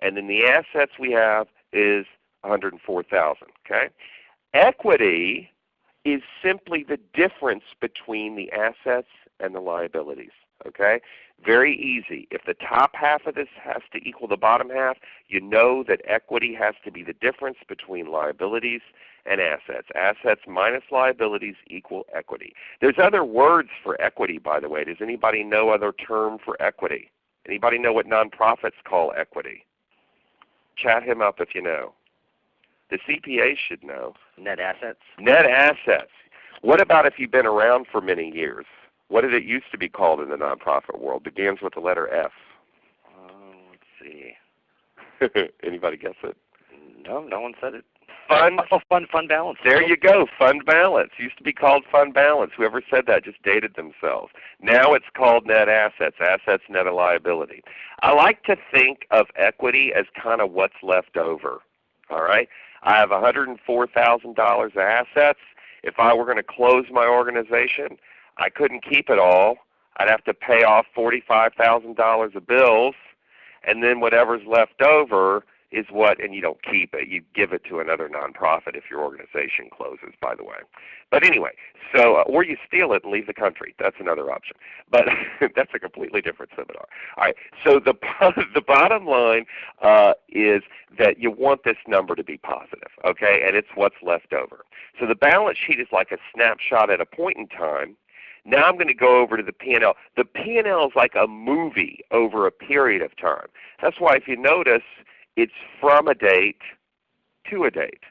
S2: and then the assets we have is 104000 Okay? Equity is simply the difference between the assets and the liabilities. Okay? Very easy. If the top half of this has to equal the bottom half, you know that equity has to be the difference between liabilities and assets. Assets minus liabilities equal equity. There's other words for equity by the way. Does anybody know other term for equity? Anybody know what nonprofits call equity? Chat him up if you know. The CPA should know.
S3: Net assets.
S2: Net assets. What about if you've been around for many years? What did it used to be called in the nonprofit world? Begins with the letter F.
S3: Uh, let's see.
S2: Anybody guess it?
S3: No, no one said it.
S2: Fund.
S3: Oh, fund, fund balance.
S2: There you go. Fund balance. Used to be called fund balance. Whoever said that just dated themselves. Now it's called net assets. Assets net of liability. I like to think of equity as kind of what's left over. All right. I have $104,000 of assets. If I were going to close my organization, I couldn't keep it all. I'd have to pay off $45,000 of bills, and then whatever's left over is what, and you don't keep it, you give it to another nonprofit if your organization closes, by the way. But anyway, so uh, or you steal it and leave the country. That's another option. But that's a completely different seminar. All right. So the the bottom line uh, is that you want this number to be positive, okay? And it's what's left over. So the balance sheet is like a snapshot at a point in time. Now I'm going to go over to the P&L. The P&L is like a movie over a period of time. That's why if you notice, it's from a date to a date.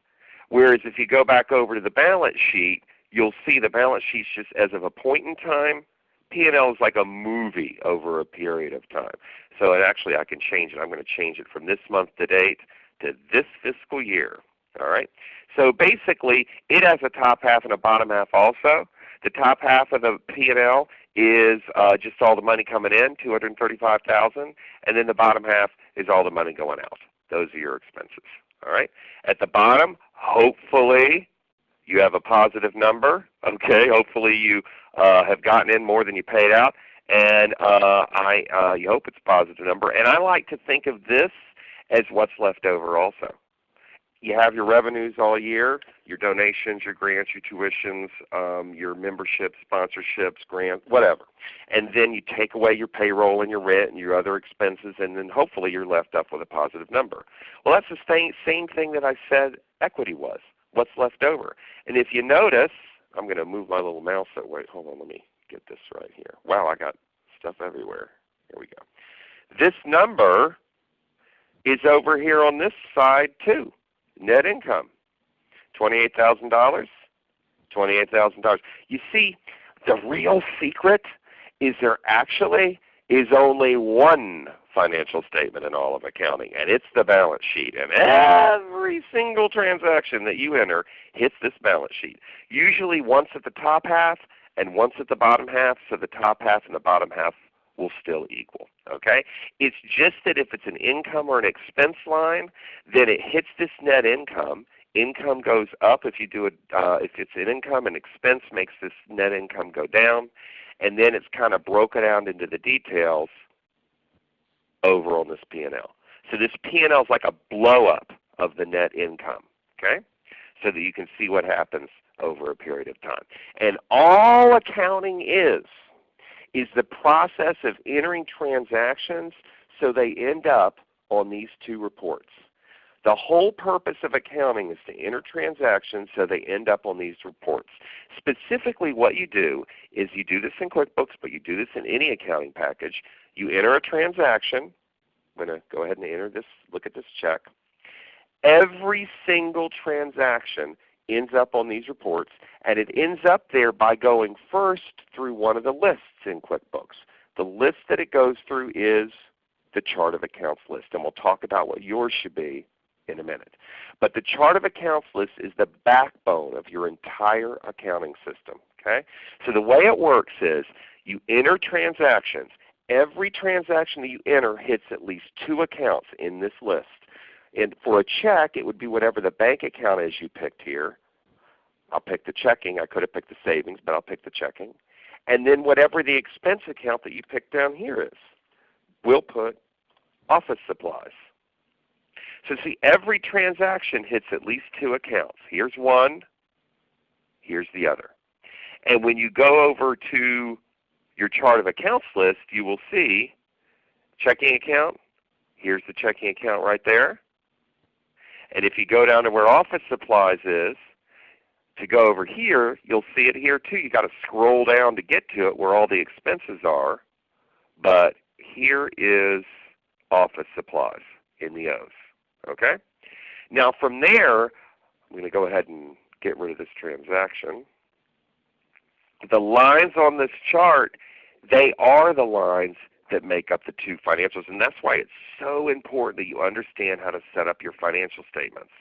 S2: Whereas if you go back over to the balance sheet, you'll see the balance sheet just as of a point in time. P&L is like a movie over a period of time. So actually I can change it. I'm going to change it from this month to date to this fiscal year. All right. So basically, it has a top half and a bottom half also. The top half of the P&L is uh, just all the money coming in, 235000 and then the bottom half is all the money going out. Those are your expenses. All right. At the bottom, hopefully you have a positive number. Okay. Hopefully you uh, have gotten in more than you paid out, and uh, I uh, you hope it's a positive number. And I like to think of this as what's left over also you have your revenues all year, your donations, your grants, your tuitions, um, your memberships, sponsorships, grants, whatever. And then you take away your payroll and your rent and your other expenses, and then hopefully you're left up with a positive number. Well, that's the same, same thing that I said equity was, what's left over. And if you notice, I'm going to move my little mouse away. Hold on, let me get this right here. Wow, I got stuff everywhere. Here we go. This number is over here on this side too net income. $28,000, $28,000. You see, the real secret is there actually is only one financial statement in all of accounting, and it's the balance sheet. And every single transaction that you enter hits this balance sheet. Usually once at the top half and once at the bottom half, so the top half and the bottom half will still equal. Okay? It's just that if it's an income or an expense line, then it hits this net income. Income goes up if you do it. Uh, if it's an income, and expense makes this net income go down, and then it's kind of broken out into the details over on this P&L. So this P&L is like a blow up of the net income. Okay? So that you can see what happens over a period of time. And all accounting is is the process of entering transactions so they end up on these two reports. The whole purpose of accounting is to enter transactions so they end up on these reports. Specifically what you do is you do this in QuickBooks, but you do this in any accounting package. You enter a transaction. I'm going to go ahead and enter this, look at this check. Every single transaction ends up on these reports, and it ends up there by going first through one of the lists in QuickBooks. The list that it goes through is the chart of accounts list, and we'll talk about what yours should be in a minute. But the chart of accounts list is the backbone of your entire accounting system. Okay? So the way it works is you enter transactions. Every transaction that you enter hits at least two accounts in this list. And for a check, it would be whatever the bank account is you picked here. I'll pick the checking. I could have picked the savings, but I'll pick the checking. And then whatever the expense account that you picked down here is, we'll put office supplies. So see, every transaction hits at least two accounts. Here's one, here's the other. And when you go over to your chart of accounts list, you will see checking account, here's the checking account right there. And if you go down to where office supplies is, to go over here, you'll see it here too. You've got to scroll down to get to it where all the expenses are. But here is office supplies in the O's. Okay? Now from there, I'm going to go ahead and get rid of this transaction. The lines on this chart, they are the lines that make up the two financials. And that's why it's so important that you understand how to set up your financial statements,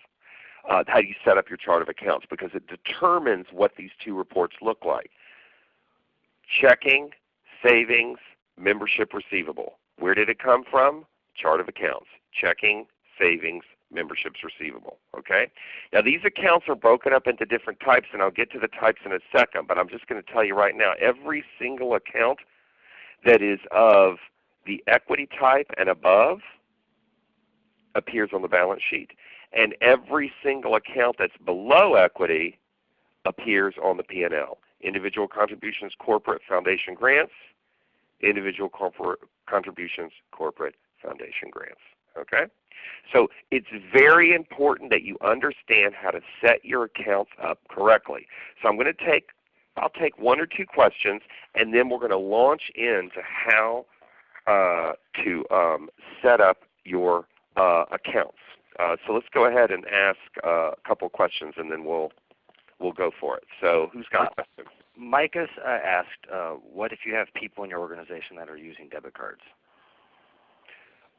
S2: uh, how you set up your chart of accounts, because it determines what these two reports look like. Checking, savings, membership receivable. Where did it come from? Chart of accounts. Checking, savings, memberships receivable. Okay? Now these accounts are broken up into different types and I'll get to the types in a second, but I'm just going to tell you right now, every single account that is of the equity type and above appears on the balance sheet. And every single account that's below equity appears on the P&L. Individual contributions, corporate foundation grants, individual corporate contributions, corporate foundation grants. Okay? So it's very important that you understand how to set your accounts up correctly. So I'm going to take I'll take one or two questions and then we're going to launch into how uh, to um, set up your uh, accounts. Uh, so let's go ahead and ask uh, a couple questions and then we'll we'll go for it. So who's got a question?
S3: Micah uh, asked, uh, what if you have people in your organization that are using debit cards?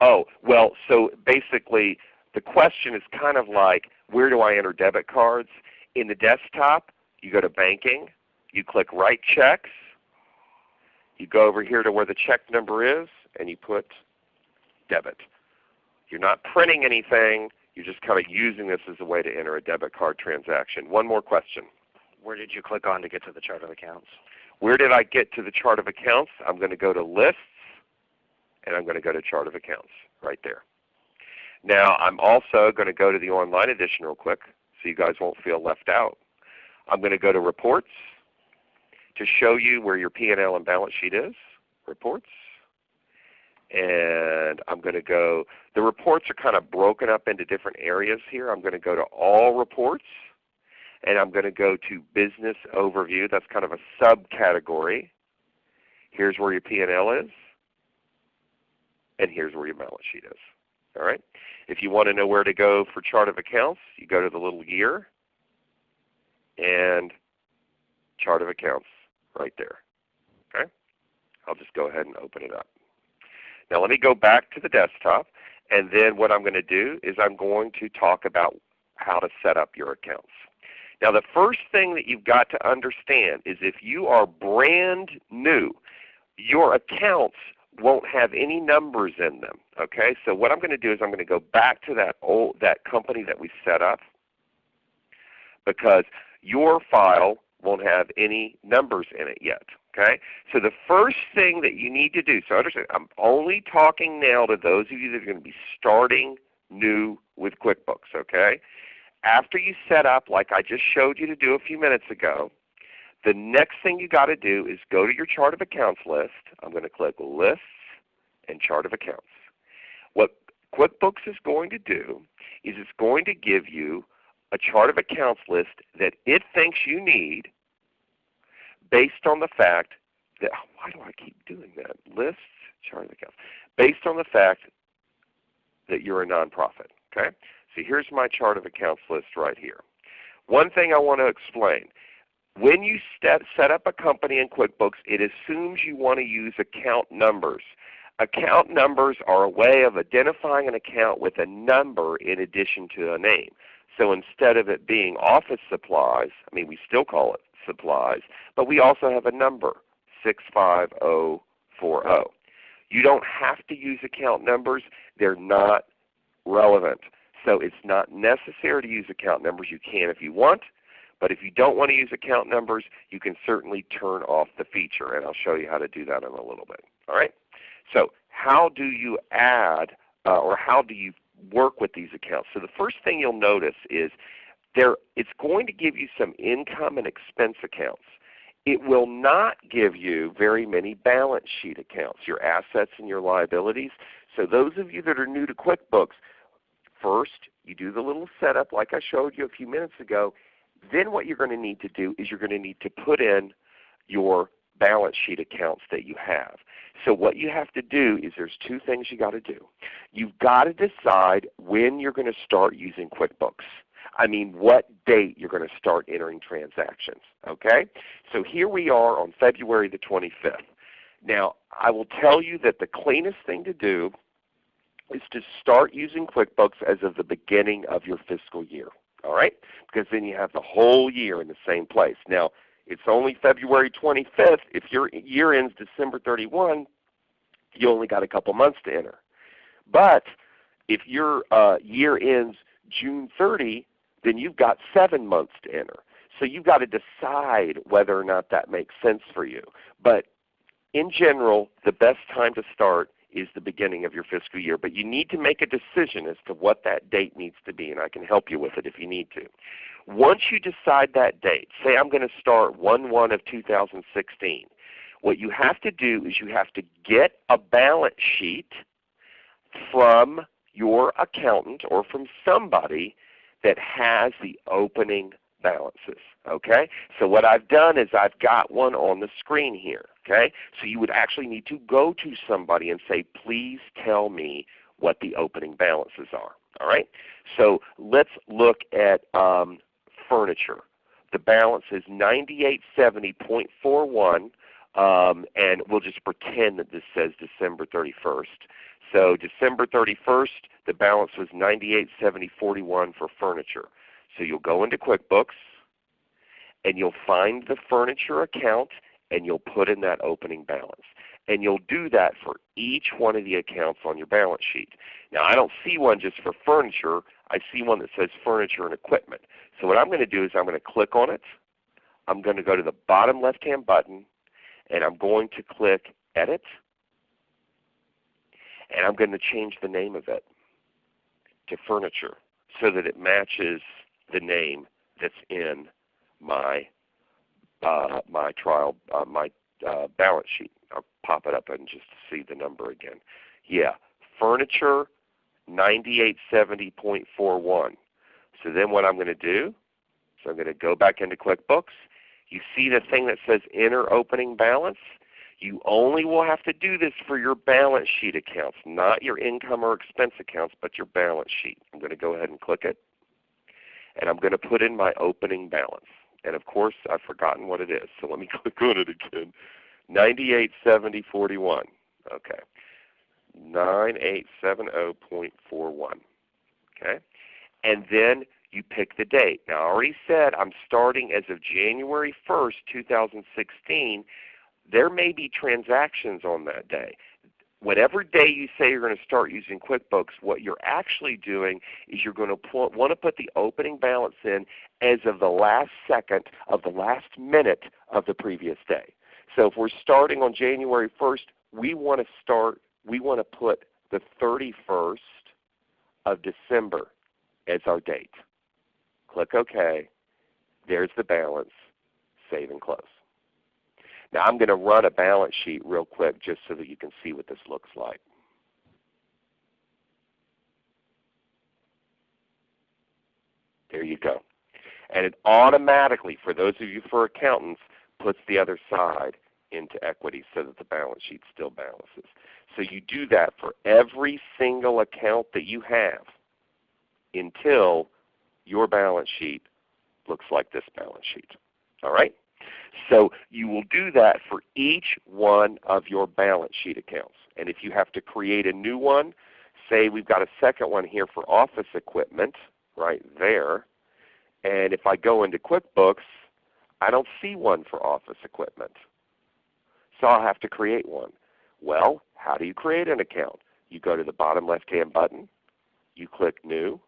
S2: Oh, well, so basically the question is kind of like where do I enter debit cards? In the desktop, you go to banking, you click write checks, you go over here to where the check number is, and you put debit. You're not printing anything, you're just kind of using this as a way to enter a debit card transaction. One more question.
S3: Where did you click on to get to the chart of accounts?
S2: Where did I get to the chart of accounts? I'm going to go to lists and I'm going to go to chart of accounts right there. Now I'm also going to go to the online edition real quick so you guys won't feel left out. I'm going to go to reports to show you where your P&L and balance sheet is, reports. And I'm going to go, the reports are kind of broken up into different areas here. I'm going to go to all reports and I'm going to go to business overview. That's kind of a subcategory. Here's where your P&L is and here's where your balance sheet is. All right. If you want to know where to go for chart of accounts, you go to the little year and chart of accounts right there. Okay. I'll just go ahead and open it up. Now let me go back to the desktop and then what I'm going to do is I'm going to talk about how to set up your accounts. Now the first thing that you've got to understand is if you are brand new, your accounts won't have any numbers in them. Okay, so what I'm going to do is I'm going to go back to that old that company that we set up because your file won't have any numbers in it yet. Okay, so the first thing that you need to do. So understand, I'm only talking now to those of you that are going to be starting new with QuickBooks. Okay, after you set up like I just showed you to do a few minutes ago, the next thing you got to do is go to your chart of accounts list. I'm going to click Lists and Chart of Accounts. What QuickBooks is going to do is it's going to give you a chart of accounts list that it thinks you need based on the fact that, oh, why do I keep doing that? Lists, chart of accounts. Based on the fact that you're a nonprofit. Okay? So here's my chart of accounts list right here. One thing I want to explain. When you set up a company in QuickBooks, it assumes you want to use account numbers. Account numbers are a way of identifying an account with a number in addition to a name. So instead of it being office supplies, I mean we still call it supplies, but we also have a number, 65040. You don't have to use account numbers. They're not relevant. So it's not necessary to use account numbers. You can if you want. But if you don't want to use account numbers, you can certainly turn off the feature. And I'll show you how to do that in a little bit. All right? So how do you add uh, or how do you work with these accounts? So the first thing you'll notice is there, it's going to give you some income and expense accounts. It will not give you very many balance sheet accounts, your assets and your liabilities. So those of you that are new to QuickBooks, first you do the little setup like I showed you a few minutes ago. Then what you're going to need to do is you're going to need to put in your balance sheet accounts that you have. So what you have to do is there's two things you got to do. You've got to decide when you're going to start using QuickBooks. I mean what date you're going to start entering transactions. Okay? So here we are on February the 25th. Now I will tell you that the cleanest thing to do is to start using QuickBooks as of the beginning of your fiscal year. All right? Because then you have the whole year in the same place. Now it's only February 25th. If your year ends December 31, you only got a couple months to enter. But if your uh, year ends June 30, then you've got seven months to enter. So you've got to decide whether or not that makes sense for you. But in general, the best time to start is the beginning of your fiscal year. But you need to make a decision as to what that date needs to be, and I can help you with it if you need to. Once you decide that date, say I'm going to start 1-1 of 2016, what you have to do is you have to get a balance sheet from your accountant or from somebody that has the opening balances. Okay? So what I've done is I've got one on the screen here. Okay? So you would actually need to go to somebody and say, please tell me what the opening balances are. All right? So let's look at um, furniture. The balance is 9870.41 um, and we'll just pretend that this says December 31st. So December 31st, the balance was 9870.41 for furniture. So you'll go into QuickBooks and you'll find the furniture account and you'll put in that opening balance. And you'll do that for each one of the accounts on your balance sheet. Now I don't see one just for furniture. I see one that says furniture and equipment. So what I'm going to do is I'm going to click on it. I'm going to go to the bottom left hand button and I'm going to click Edit and I'm going to change the name of it to Furniture so that it matches the name that's in my uh, my trial uh, my uh, balance sheet. I'll pop it up and just see the number again. Yeah, furniture 9870.41. So then what I'm going to do so I'm going to go back into QuickBooks. You see the thing that says enter opening balance? You only will have to do this for your balance sheet accounts, not your income or expense accounts, but your balance sheet. I'm going to go ahead and click it. And I'm going to put in my opening balance. And of course I've forgotten what it is, so let me click on it again. 9870.41. Okay. 9870.41. Okay. And then you pick the date. Now I already said I'm starting as of January 1st, 2016. There may be transactions on that day. Whatever day you say you're going to start using QuickBooks, what you're actually doing is you're going to want to put the opening balance in as of the last second of the last minute of the previous day. So if we're starting on January 1st, we want to start, we want to put the 31st of December as our date. Click OK. There's the balance. Save and close. Now I'm going to run a balance sheet real quick just so that you can see what this looks like. There you go. And it automatically, for those of you for accountants, puts the other side into equity so that the balance sheet still balances. So you do that for every single account that you have until your balance sheet looks like this balance sheet. All right? So you will do that for each one of your balance sheet accounts. And if you have to create a new one, say we've got a second one here for office equipment right there. And if I go into QuickBooks, I don't see one for office equipment. So I'll have to create one. Well, how do you create an account? You go to the bottom left hand button, you click New,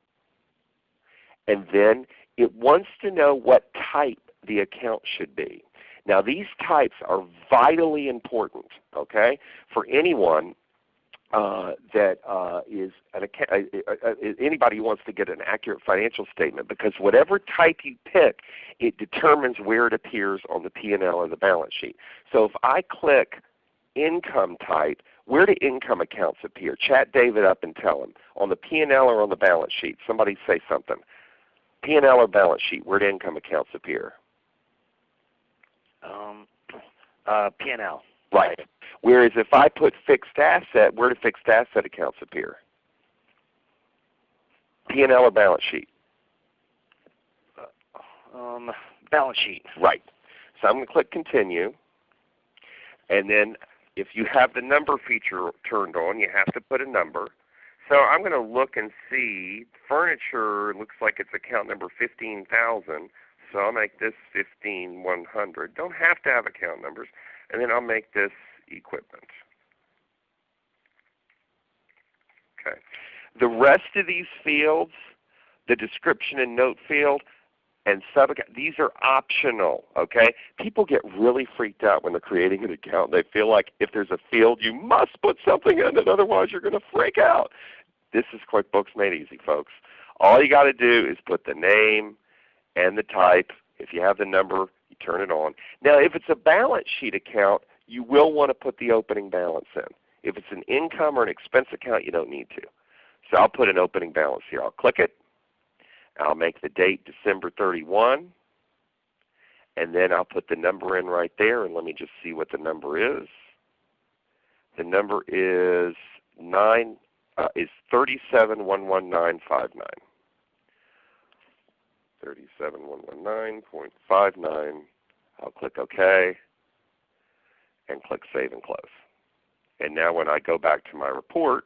S2: and then it wants to know what type the account should be. Now these types are vitally important okay, for anyone uh, that uh, is an account, uh, uh, uh, anybody who wants to get an accurate financial statement because whatever type you pick, it determines where it appears on the P&L or the balance sheet. So if I click income type, where do income accounts appear? Chat David up and tell him. On the P&L or on the balance sheet? Somebody say something. P&L or balance sheet, where do income accounts appear?
S3: Um, uh, P&L.
S2: Right. Whereas if I put fixed asset, where do fixed asset accounts appear? P&L or balance sheet?
S3: Uh, um, balance sheet.
S2: Right. So I'm going to click Continue. And then if you have the number feature turned on, you have to put a number. So I'm going to look and see. Furniture looks like it's account number 15,000. So I'll make this 15100. Don't have to have account numbers. And then I'll make this equipment. Okay. The rest of these fields, the description and note field, and sub these are optional. Okay, people get really freaked out when they're creating an account. They feel like if there's a field, you must put something in it, otherwise you're going to freak out. This is QuickBooks made easy, folks. All you got to do is put the name and the type. If you have the number, you turn it on. Now, if it's a balance sheet account, you will want to put the opening balance in. If it's an income or an expense account, you don't need to. So I'll put an opening balance here. I'll click it. I'll make the date December 31. And then I'll put the number in right there and let me just see what the number is. The number is nine uh, is 3711959. 37119.59. I'll click OK and click Save and Close. And now when I go back to my report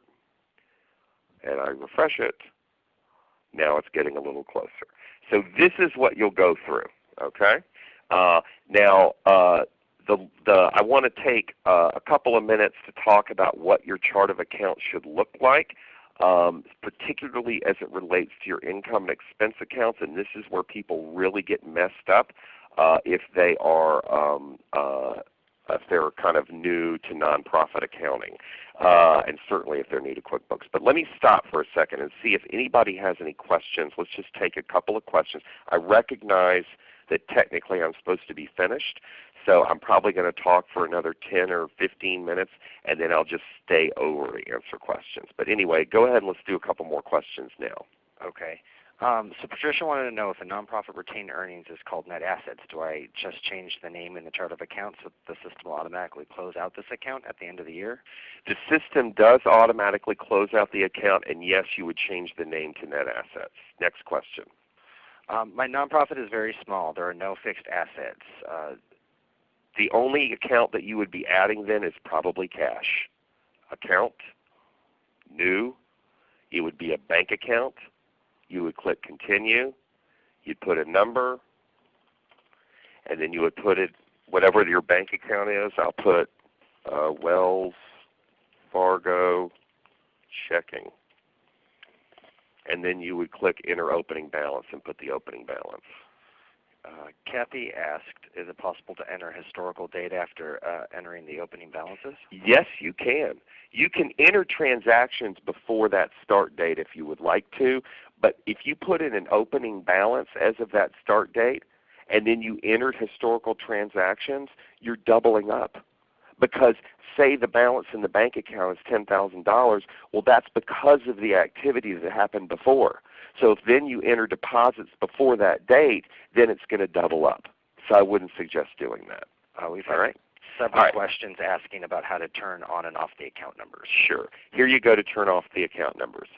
S2: and I refresh it, now it's getting a little closer. So this is what you'll go through. Okay. Uh, now uh, the, the, I want to take uh, a couple of minutes to talk about what your chart of accounts should look like, um, particularly as it relates to your income and expense accounts. And this is where people really get messed up uh, if they are um, uh, if they're kind of new to nonprofit accounting, uh, and certainly if they're new to QuickBooks. But let me stop for a second and see if anybody has any questions. Let's just take a couple of questions. I recognize that technically I'm supposed to be finished, so I'm probably going to talk for another 10 or 15 minutes, and then I'll just stay over to answer questions. But anyway, go ahead and let's do a couple more questions now.
S3: Okay. Um, so Patricia wanted to know if a nonprofit retained earnings is called net assets. Do I just change the name in the chart of accounts so the system will automatically close out this account at the end of the year?
S2: The system does automatically close out the account, and yes, you would change the name to net assets. Next question.
S3: Um, my nonprofit is very small. There are no fixed assets. Uh,
S2: the only account that you would be adding then is probably cash. Account, new, it would be a bank account you would click Continue. You'd put a number, and then you would put it whatever your bank account is. I'll put uh, Wells Fargo checking. And then you would click Enter Opening Balance and put the opening balance.
S3: Uh, Kathy asked, is it possible to enter historical data after uh, entering the opening balances?
S2: Yes, you can. You can enter transactions before that start date if you would like to, but if you put in an opening balance as of that start date, and then you entered historical transactions, you're doubling up. Because say the balance in the bank account is $10,000, well that's because of the activity that happened before. So if then you enter deposits before that date, then it's going to double up. So I wouldn't suggest doing that.
S3: Uh, we've
S2: All right?
S3: several
S2: All right.
S3: questions asking about how to turn on and off the account numbers.
S2: Sure. Here you go to turn off the account numbers.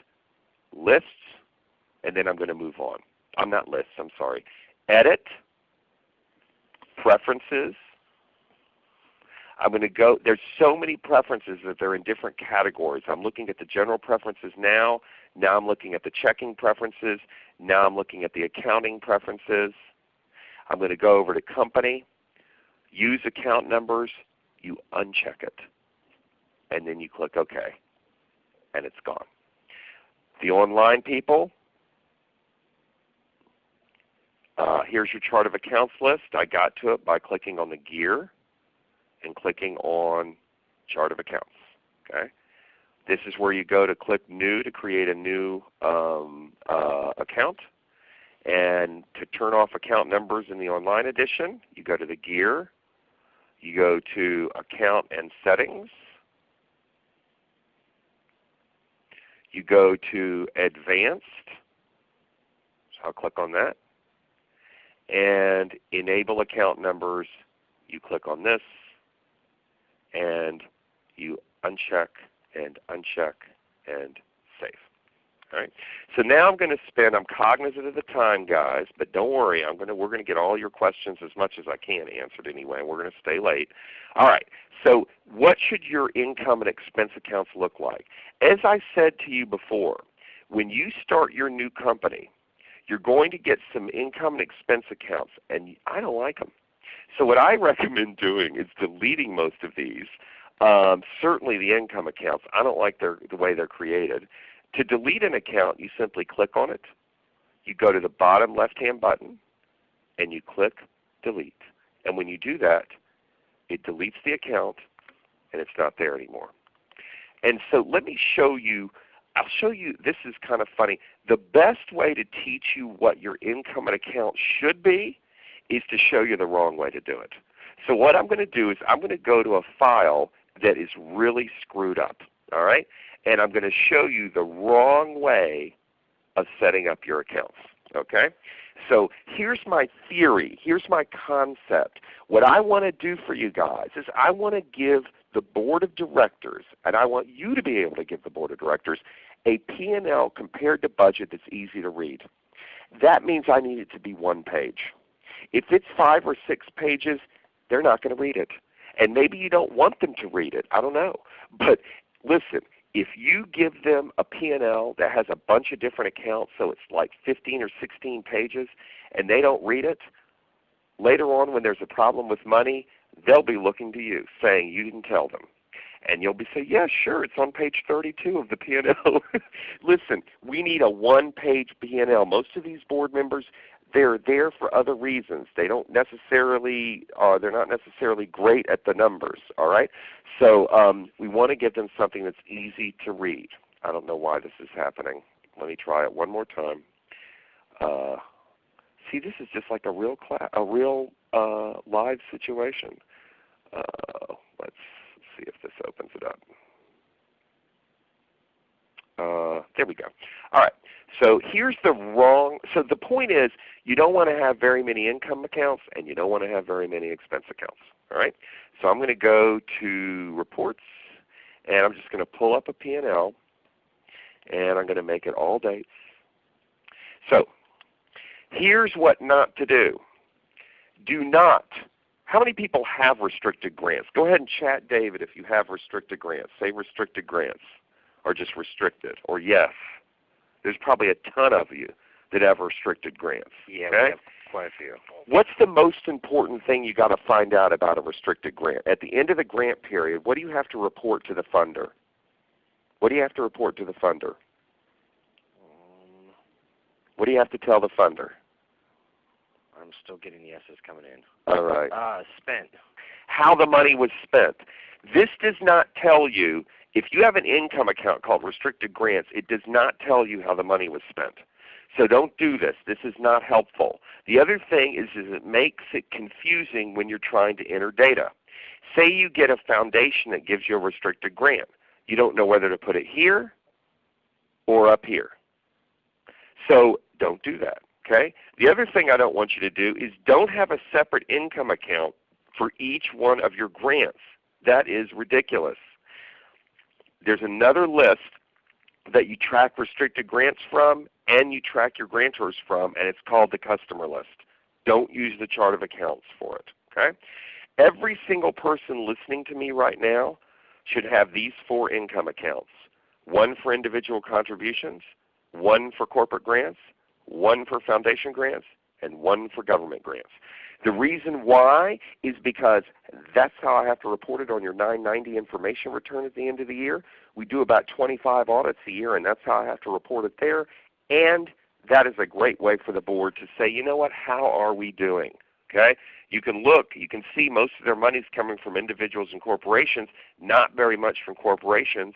S2: Lists, and then I'm going to move on. I'm not lists, I'm sorry. Edit, preferences. I'm going to go, there's so many preferences that they're in different categories. I'm looking at the general preferences now. Now I'm looking at the checking preferences. Now I'm looking at the accounting preferences. I'm going to go over to company, use account numbers. You uncheck it and then you click OK, and it's gone. The online people, uh, here's your chart of accounts list. I got to it by clicking on the gear and clicking on chart of accounts. Okay. This is where you go to click new to create a new um, uh, account. And to turn off account numbers in the online edition, you go to the gear, you go to account and settings, you go to advanced, so I'll click on that, and enable account numbers, you click on this, and you uncheck and uncheck and save. All right. So now I'm going to spend. I'm cognizant of the time, guys, but don't worry. I'm going to. We're going to get all your questions as much as I can answered anyway. We're going to stay late. All right. So what should your income and expense accounts look like? As I said to you before, when you start your new company, you're going to get some income and expense accounts, and I don't like them. So what I recommend doing is deleting most of these. Um, certainly the income accounts. I don't like their, the way they're created. To delete an account, you simply click on it. You go to the bottom left-hand button, and you click Delete. And when you do that, it deletes the account, and it's not there anymore. And so let me show you, I'll show you, this is kind of funny. The best way to teach you what your income and account should be is to show you the wrong way to do it. So what I'm going to do is I'm going to go to a file that is really screwed up. All right? And I'm going to show you the wrong way of setting up your accounts. Okay? So here's my theory. Here's my concept. What I want to do for you guys is I want to give the board of directors, and I want you to be able to give the board of directors, a P&L compared to budget that's easy to read. That means I need it to be one page. If it's five or six pages, they're not going to read it. And maybe you don't want them to read it. I don't know. But listen, if you give them a P&L that has a bunch of different accounts, so it's like 15 or 16 pages, and they don't read it, later on when there's a problem with money, they'll be looking to you saying you didn't tell them. And you'll be saying, yeah, sure, it's on page 32 of the P&L. Listen, we need a one-page P&L. Most of these board members, they're there for other reasons. They don't necessarily, uh, they're not necessarily great at the numbers. All right, so um, we want to give them something that's easy to read. I don't know why this is happening. Let me try it one more time. Uh, see, this is just like a real class, a real uh, live situation. Uh, let's see if this opens it up. Uh, there we go. All right. So here's the wrong. So the point is, you don't want to have very many income accounts, and you don't want to have very many expense accounts. All right. So I'm going to go to reports, and I'm just going to pull up a P&L, and I'm going to make it all dates. So here's what not to do. Do not. How many people have restricted grants? Go ahead and chat David if you have restricted grants. Say restricted grants or just restricted or yes. There's probably a ton of you that have restricted grants.
S3: Yeah,
S2: Okay.
S3: we have quite a few.
S2: What's the most important thing you got to find out about a restricted grant? At the end of the grant period, what do you have to report to the funder? What do you have to report to the funder?
S3: Um,
S2: What do you have to tell the funder?
S3: I'm still getting yeses coming in.
S2: All right.
S3: Uh, spent.
S2: How the money was spent. This does not tell you, if you have an income account called restricted grants, it does not tell you how the money was spent. So don't do this. This is not helpful. The other thing is, is it makes it confusing when you're trying to enter data. Say you get a foundation that gives you a restricted grant. You don't know whether to put it here or up here. So don't do that. Okay? The other thing I don't want you to do is don't have a separate income account for each one of your grants. That is ridiculous. There's another list that you track restricted grants from and you track your grantors from, and it's called the customer list. Don't use the chart of accounts for it. Okay? Every single person listening to me right now should have these four income accounts. One for individual contributions, one for corporate grants, one for foundation grants, and one for government grants. The reason why is because that's how I have to report it on your 990 information return at the end of the year. We do about 25 audits a year and that's how I have to report it there. And that is a great way for the board to say, you know what, how are we doing? Okay? You can look, you can see most of their money is coming from individuals and corporations, not very much from corporations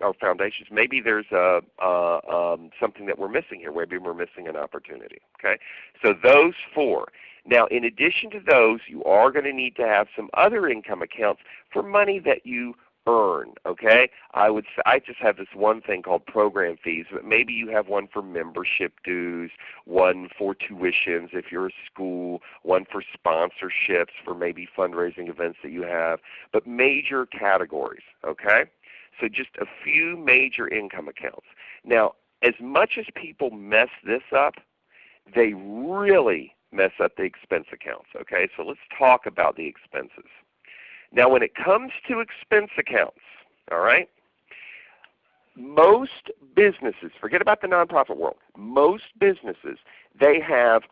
S2: or foundations. Maybe there's a, um, something that we're missing here. Maybe we're missing an opportunity. Okay? So those four. Now in addition to those, you are going to need to have some other income accounts for money that you earn. Okay, I would I just have this one thing called program fees, but maybe you have one for membership dues, one for tuitions if you're a school, one for sponsorships for maybe fundraising events that you have, but major categories. Okay, so just a few major income accounts. Now, as much as people mess this up, they really mess up the expense accounts. Okay, so let's talk about the expenses. Now when it comes to expense accounts, all right, most businesses, forget about the nonprofit world, most businesses, they have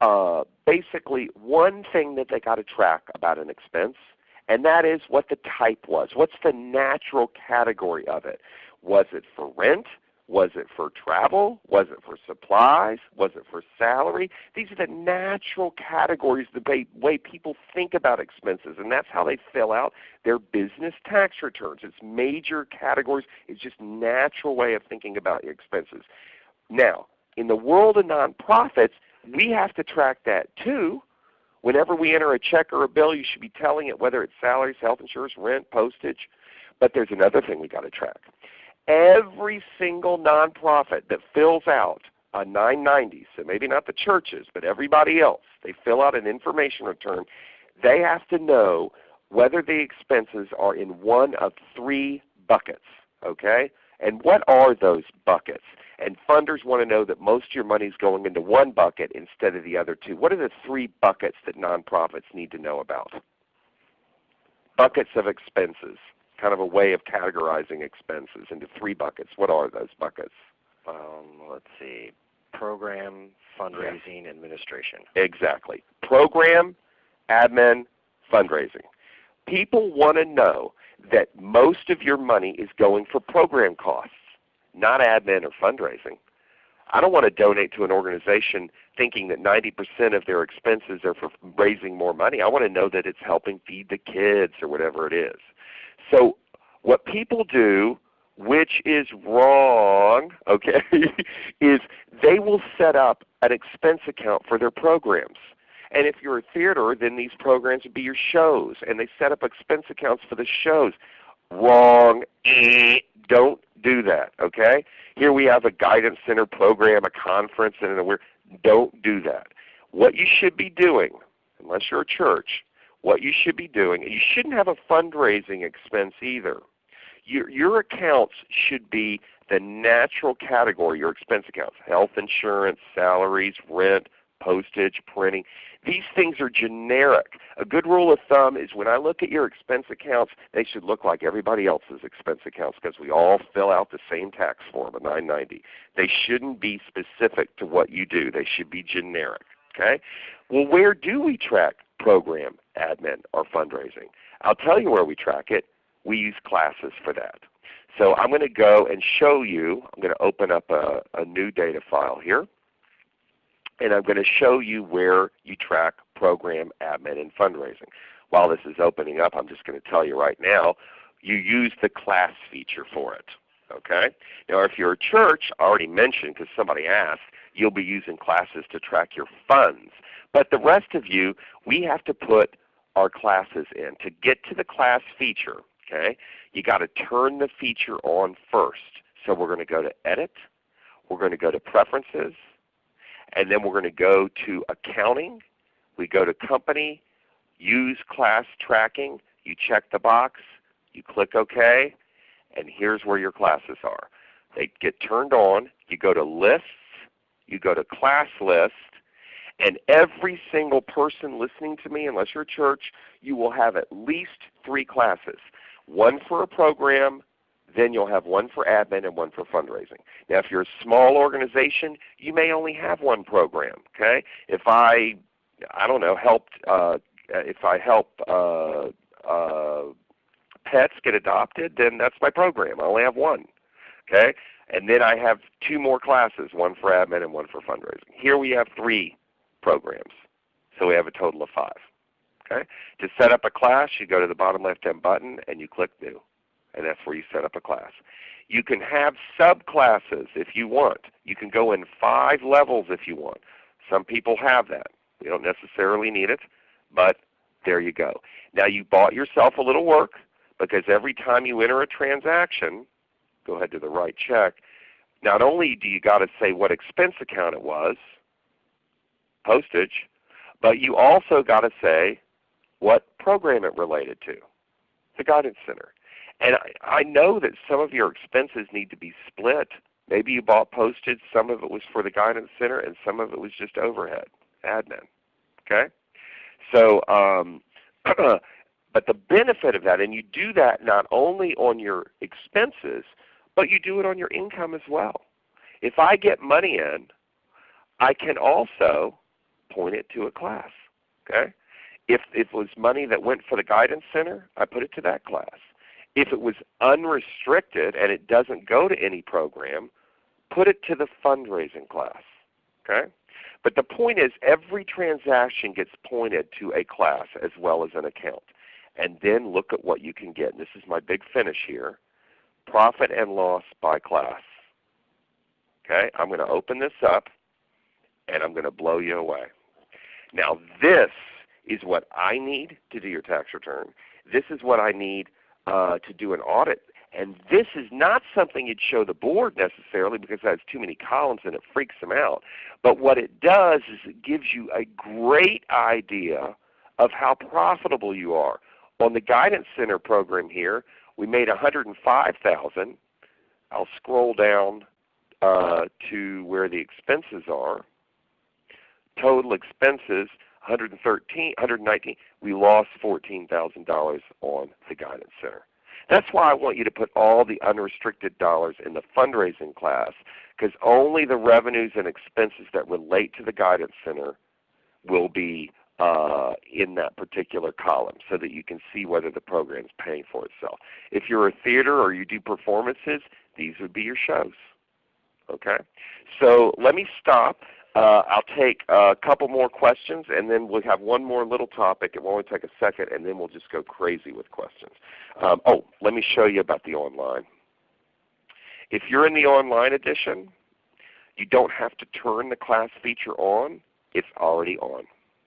S2: uh, basically one thing that they got to track about an expense, and that is what the type was. What's the natural category of it? Was it for rent? Was it for travel? Was it for supplies? Was it for salary? These are the natural categories, the way people think about expenses, and that's how they fill out their business tax returns. It's major categories. It's just natural way of thinking about your expenses. Now, in the world of nonprofits, we have to track that too. Whenever we enter a check or a bill, you should be telling it whether it's salaries, health insurance, rent, postage. But there's another thing we've got to track every single nonprofit that fills out a 990, so maybe not the churches, but everybody else, they fill out an information return, they have to know whether the expenses are in one of three buckets. Okay? And what are those buckets? And funders want to know that most of your money is going into one bucket instead of the other two. What are the three buckets that nonprofits need to know about? Buckets of expenses kind of a way of categorizing expenses into three buckets. What are those buckets?
S3: Um, let's see, program, fundraising, yeah. administration.
S2: Exactly. Program, admin, fundraising. People want to know that most of your money is going for program costs, not admin or fundraising. I don't want to donate to an organization thinking that 90% of their expenses are for raising more money. I want to know that it's helping feed the kids or whatever it is. So what people do, which is wrong, okay, is they will set up an expense account for their programs. And if you're a theater, then these programs would be your shows, and they set up expense accounts for the shows. Wrong. Eh, don't do that. Okay. Here we have a guidance center program, a conference, and we're don't do that. What you should be doing, unless you're a church, what you should be doing. You shouldn't have a fundraising expense either. Your, your accounts should be the natural category, your expense accounts, health insurance, salaries, rent, postage, printing. These things are generic. A good rule of thumb is when I look at your expense accounts, they should look like everybody else's expense accounts because we all fill out the same tax form, a 990. They shouldn't be specific to what you do. They should be generic. Okay? Well, where do we track program, admin, or fundraising. I'll tell you where we track it. We use classes for that. So I'm going to go and show you, I'm going to open up a, a new data file here, and I'm going to show you where you track program, admin, and fundraising. While this is opening up, I'm just going to tell you right now, you use the class feature for it. Okay? Now if you're a church, I already mentioned because somebody asked, you'll be using classes to track your funds. But the rest of you, we have to put our classes in. To get to the class feature, okay, you got to turn the feature on first. So we're going to go to Edit. we're going to go to Preferences, and then we're going to go to Accounting. We go to Company, Use Class Tracking. You check the box, you click OK, and here's where your classes are. They get turned on. You go to Lists, you go to Class List, and every single person listening to me, unless you're a church, you will have at least three classes. One for a program, then you'll have one for admin and one for fundraising. Now if you're a small organization, you may only have one program. Okay? If I, I don't know, helped, uh, if I help uh, uh, pets get adopted, then that's my program. I only have one. Okay? And then I have two more classes, one for admin and one for fundraising. Here we have three programs. So we have a total of five. Okay? To set up a class, you go to the bottom left-hand button and you click New. And that's where you set up a class. You can have subclasses if you want. You can go in five levels if you want. Some people have that. We don't necessarily need it, but there you go. Now you bought yourself a little work because every time you enter a transaction, go ahead to the right check, not only do you got to say what expense account it was, postage, but you also got to say what program it related to, the Guidance Center. And I, I know that some of your expenses need to be split. Maybe you bought postage, some of it was for the Guidance Center, and some of it was just overhead, admin. Okay? So, um, but the benefit of that, and you do that not only on your expenses, but you do it on your income as well. If I get money in, I can also point it to a class. Okay? If, if it was money that went for the Guidance Center, I put it to that class. If it was unrestricted and it doesn't go to any program, put it to the fundraising class. Okay? But the point is every transaction gets pointed to a class as well as an account. And then look at what you can get. And this is my big finish here. Profit and loss by class. Okay, I'm going to open this up and I'm going to blow you away. Now this is what I need to do your tax return. This is what I need uh, to do an audit. And this is not something you'd show the board necessarily because it has too many columns and it freaks them out. But what it does is it gives you a great idea of how profitable you are. On the Guidance Center program here, we made 105000 I'll scroll down uh, to where the expenses are. Total expenses 113, 119. We lost $14,000 on the Guidance Center. That's why I want you to put all the unrestricted dollars in the fundraising class because only the revenues and expenses that relate to the Guidance Center will be uh, in that particular column so that you can see whether the program is paying for itself. If you're a theater or you do performances, these would be your shows. Okay? So let me stop. Uh, I'll take a couple more questions and then we'll have one more little topic. It will only take a second and then we'll just go crazy with questions. Um, oh, let me show you about the online. If you're in the online edition, you don't have to turn the class feature on. It's already on.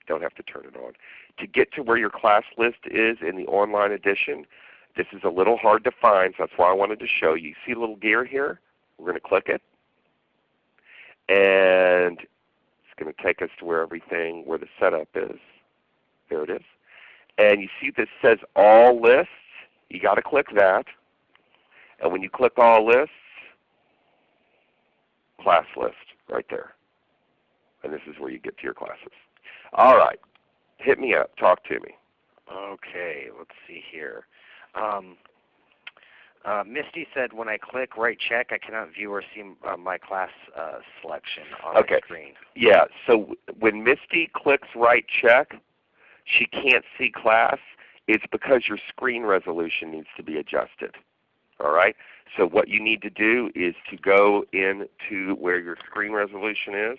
S2: Don't have to turn it on. To get to where your class list is in the online edition, this is a little hard to find, so that's why I wanted to show you. See a little gear here? We're going to click it. And it's going to take us to where everything, where the setup is. There it is. And you see this says All Lists. You got to click that. And when you click All Lists, Class List right there. And this is where you get to your classes. All right. Hit me up. Talk to me.
S3: Okay. Let's see here. Um, uh, Misty said, when I click write check, I cannot view or see uh, my class uh, selection on
S2: okay.
S3: the screen.
S2: Yeah, so when Misty clicks write check, she can't see class. It's because your screen resolution needs to be adjusted. All right? So what you need to do is to go into where your screen resolution is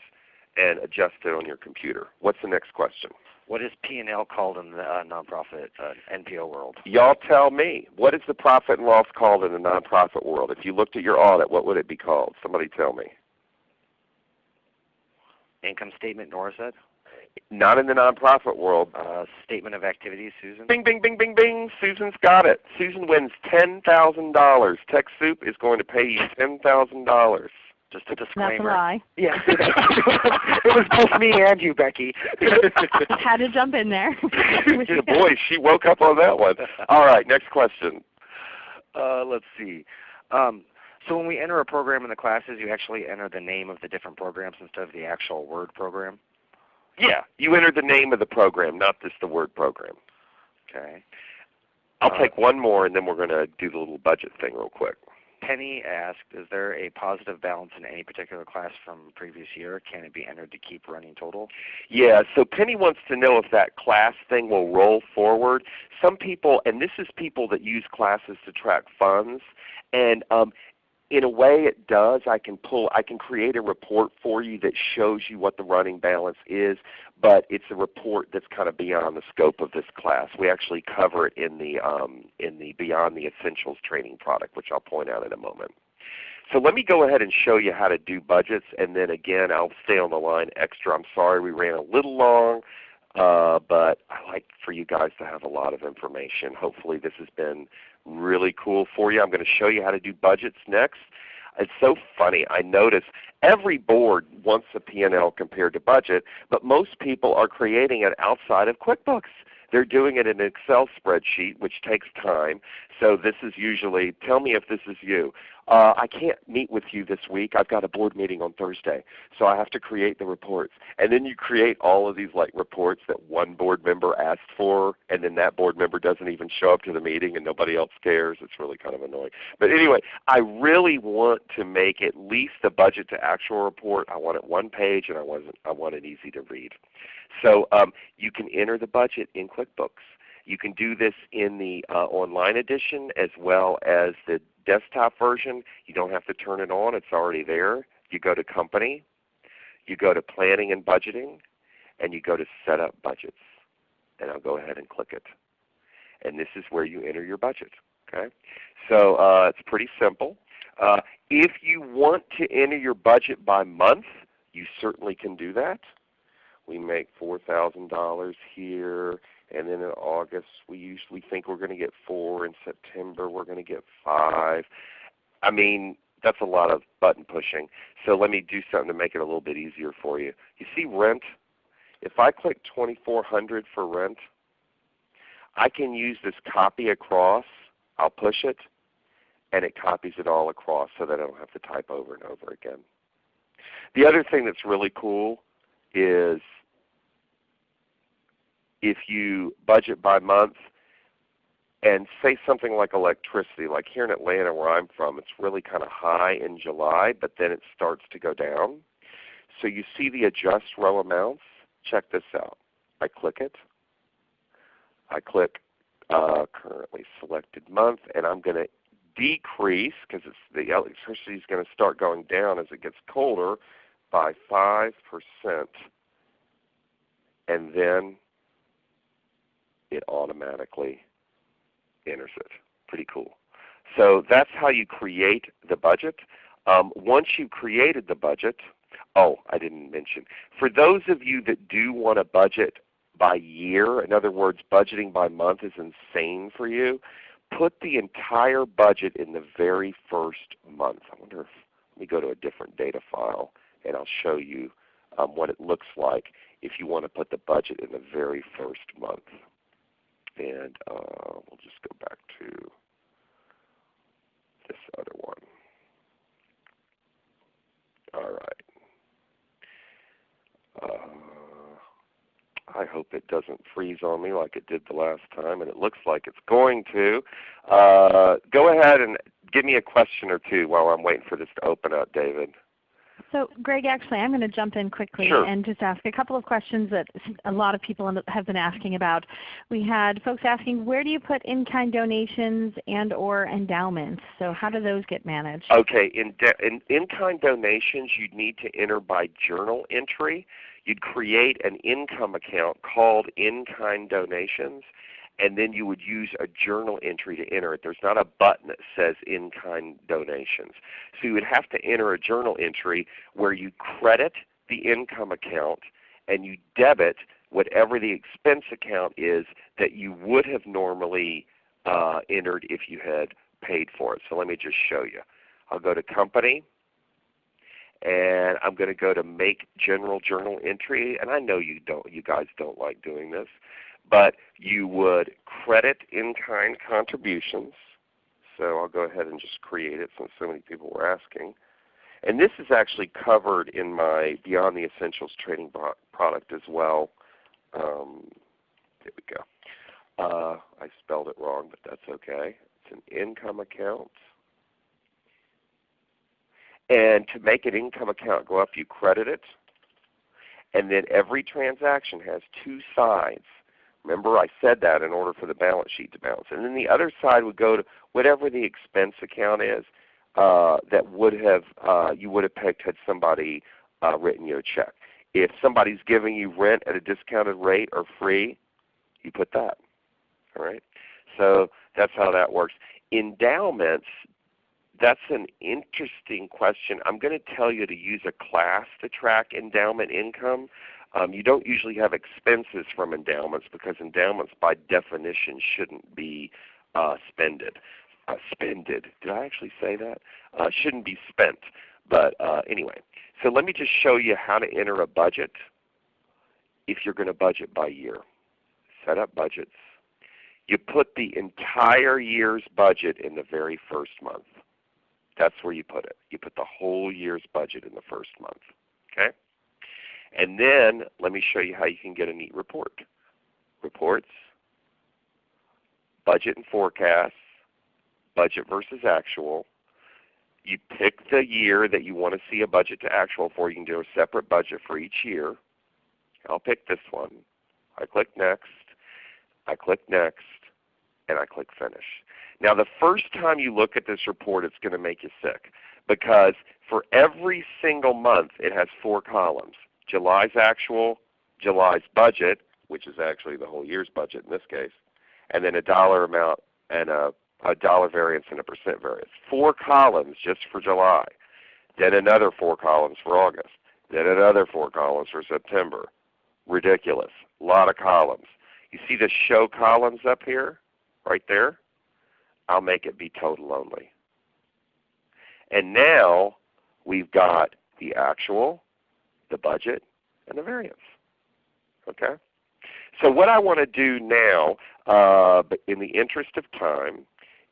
S2: and adjust it on your computer. What's the next question?
S3: What is P&L called in the uh, nonprofit uh, NPO world?
S2: Y'all tell me. What is the profit and loss called in the nonprofit world? If you looked at your audit, what would it be called? Somebody tell me.
S3: Income statement, Nora said?
S2: Not in the nonprofit world.
S3: Uh, statement of activities, Susan?
S2: Bing, bing, bing, bing, bing. Susan's got it. Susan wins $10,000. TechSoup is going to pay you $10,000.
S3: Just a disclaimer.
S1: That's a lie.
S3: Yeah, it was both me and you, Becky.
S1: Had to jump in there.
S2: Yeah, boy, she woke up on that one. All right, next question.
S3: Uh, let's see. Um, so when we enter a program in the classes, you actually enter the name of the different programs instead of the actual word program.
S2: Yeah, you enter the name of the program, not just the word program.
S3: Okay.
S2: I'll
S3: Uh,
S2: take one more and then we're going to do the little budget thing real quick.
S3: Penny asked, is there a positive balance in any particular class from previous year? Can it be entered to keep running total?
S2: Yeah, so Penny wants to know if that class thing will roll forward. Some people, and this is people that use classes to track funds, and um, in a way it does. I can pull, I can create a report for you that shows you what the running balance is, but it's a report that's kind of beyond the scope of this class. We actually cover it in the um, in the Beyond the Essentials training product, which I'll point out in a moment. So let me go ahead and show you how to do budgets, and then again I'll stay on the line extra. I'm sorry we ran a little long, uh, but I like for you guys to have a lot of information. Hopefully this has been really cool for you. I'm going to show you how to do budgets next. It's so funny. I notice every board wants a P&L compared to budget, but most people are creating it outside of QuickBooks. They're doing it in an Excel spreadsheet, which takes time. So this is usually, tell me if this is you. Uh, I can't meet with you this week. I've got a board meeting on Thursday. So I have to create the reports. And then you create all of these like reports that one board member asked for, and then that board member doesn't even show up to the meeting and nobody else cares. It's really kind of annoying. But anyway, I really want to make at least the budget to actual report. I want it one page and I want it, I want it easy to read. So um, you can enter the budget in QuickBooks. You can do this in the uh, online edition as well as the desktop version. You don't have to turn it on. It's already there. You go to Company, you go to Planning and Budgeting, and you go to Set Up Budgets. And I'll go ahead and click it. And this is where you enter your budget. Okay? So uh, it's pretty simple. Uh, if you want to enter your budget by month, you certainly can do that. We make $4,000 here, and then in August we usually think we're going to get 4. In September we're going to get 5. I mean, that's a lot of button pushing. So let me do something to make it a little bit easier for you. You see rent? If I click 2400 for rent, I can use this copy across. I'll push it, and it copies it all across so that I don't have to type over and over again. The other thing that's really cool is if you budget by month and say something like electricity, like here in Atlanta where I'm from, it's really kind of high in July, but then it starts to go down. So you see the adjust row amounts. Check this out. I click it. I click uh, currently selected month, and I'm going to decrease because the electricity is going to start going down as it gets colder by 5%. And then it automatically enters it. Pretty cool. So that's how you create the budget. Um, once you've created the budget, oh, I didn't mention. For those of you that do want to budget by year, in other words, budgeting by month is insane for you, put the entire budget in the very first month. I wonder if, let me go to a different data file and I'll show you um, what it looks like if you want to put the budget in the very first month. And uh, we'll just go back to this other one. All right. Uh, I hope it doesn't freeze on me like it did the last time, and it looks like it's going to. Uh, go ahead and give me a question or two while I'm waiting for this to open up, David.
S1: So Greg, actually I'm going to jump in quickly
S2: Sure.
S1: and just ask a couple of questions that a lot of people have been asking about. We had folks asking where do you put in-kind donations and or endowments? So how do those get managed?
S2: Okay, in, de- in in-kind donations you'd need to enter by journal entry. You'd create an income account called in-kind donations and then you would use a journal entry to enter it. There's not a button that says in-kind donations. So you would have to enter a journal entry where you credit the income account and you debit whatever the expense account is that you would have normally uh, entered if you had paid for it. So let me just show you. I'll go to Company, and I'm going to go to Make General Journal Entry. And I know you don't, you guys don't like doing this, but you would credit in-kind contributions. So I'll go ahead and just create it since so many people were asking. And this is actually covered in my Beyond the Essentials training product as well. Um, there we go. Uh, I spelled it wrong, but that's okay. It's an income account. And to make an income account go up, you credit it. And then every transaction has two sides. Remember I said that in order for the balance sheet to balance. And then the other side would go to whatever the expense account is uh, that would have uh, you would have picked had somebody uh, written you a check. If somebody's giving you rent at a discounted rate or free, you put that. All right. So that's how that works. Endowments, that's an interesting question. I'm going to tell you to use a class to track endowment income. Um, you don't usually have expenses from endowments because endowments by definition shouldn't be uh, spended. Uh, spended. Did I actually say that? Uh, shouldn't be spent. But uh, anyway, so let me just show you how to enter a budget if you're going to budget by year. Set up budgets. You put the entire year's budget in the very first month. That's where you put it. You put the whole year's budget in the first month. Okay? And then let me show you how you can get a neat report. Reports, budget and forecasts, budget versus actual. You pick the year that you want to see a budget to actual for. You can do a separate budget for each year. I'll pick this one. I click Next. I click Next. And I click Finish. Now the first time you look at this report it's going to make you sick because for every single month it has four columns. July's actual, July's budget, which is actually the whole year's budget in this case, and then a dollar amount and a, a dollar variance and a percent variance. Four columns just for July. Then another four columns for August. Then another four columns for September. Ridiculous. A lot of columns. You see the show columns up here, right there? I'll make it be total only. And now we've got the actual, the budget, and the variance. Okay? So what I want to do now, uh, in the interest of time,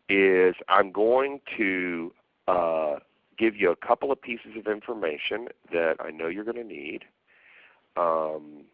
S2: is I'm going to uh, give you a couple of pieces of information that I know you're going to need. Um,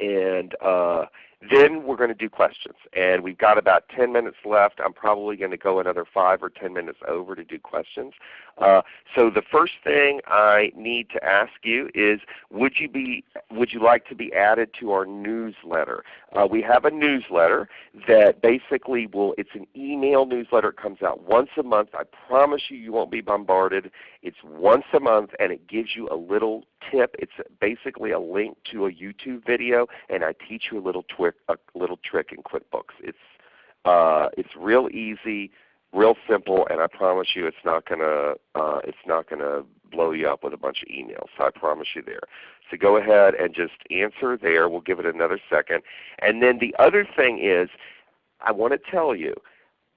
S2: and uh, then we're going to do questions. And we've got about 10 minutes left. I'm probably going to go another 5 or 10 minutes over to do questions. Uh, so the first thing I need to ask you is would you, be, would you like to be added to our newsletter? Uh, we have a newsletter that basically will, it's an email newsletter. It comes out once a month. I promise you you won't be bombarded. It's once a month and it gives you a little tip. It's basically a link to a YouTube video and I teach you a little twist a little trick in QuickBooks. It's uh, it's real easy, real simple, and I promise you it's not gonna uh, it's not gonna blow you up with a bunch of emails. So I promise you there. So go ahead and just answer there. We'll give it another second. And then the other thing is, I want to tell you,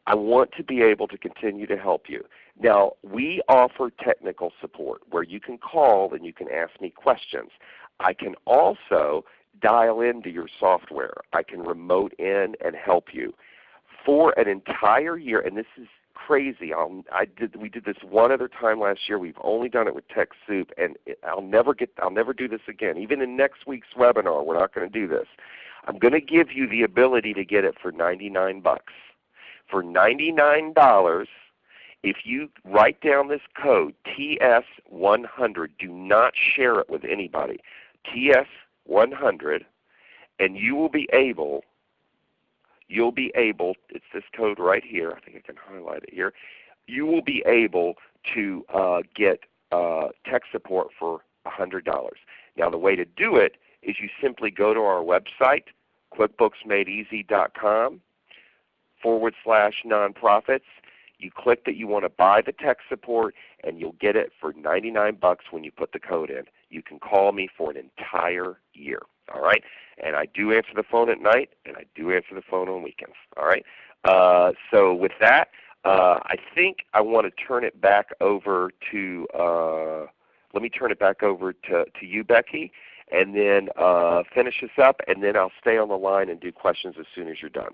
S2: I want to be able to continue to help you. Now we offer technical support where you can call and you can ask me questions. I can also dial into your software. I can remote in and help you for an entire year. And this is crazy. I'll, I did, we did this one other time last year. We've only done it with TechSoup, and I'll never get. I'll never do this again. Even in next week's webinar, we're not going to do this. I'm going to give you the ability to get it for 99 bucks. For $99, if you write down this code TS100, do not share it with anybody. TS 100 and you will be able you'll be able it's this code right here I think I can highlight it here you will be able to uh, get uh, tech support for $100. Now the way to do it is you simply go to our website QuickBooksMadeEasy.com forward slash nonprofits. You click that you want to buy the tech support and you'll get it for 99 bucks when you put the code in you can call me for an entire year. All right? And I do answer the phone at night, and I do answer the phone on weekends. All right? Uh, so with that, uh, I think I want to turn it back over to, uh, let me turn it back over to, to you Becky and then uh, finish this up and then I'll stay on the line and do questions as soon as you're done.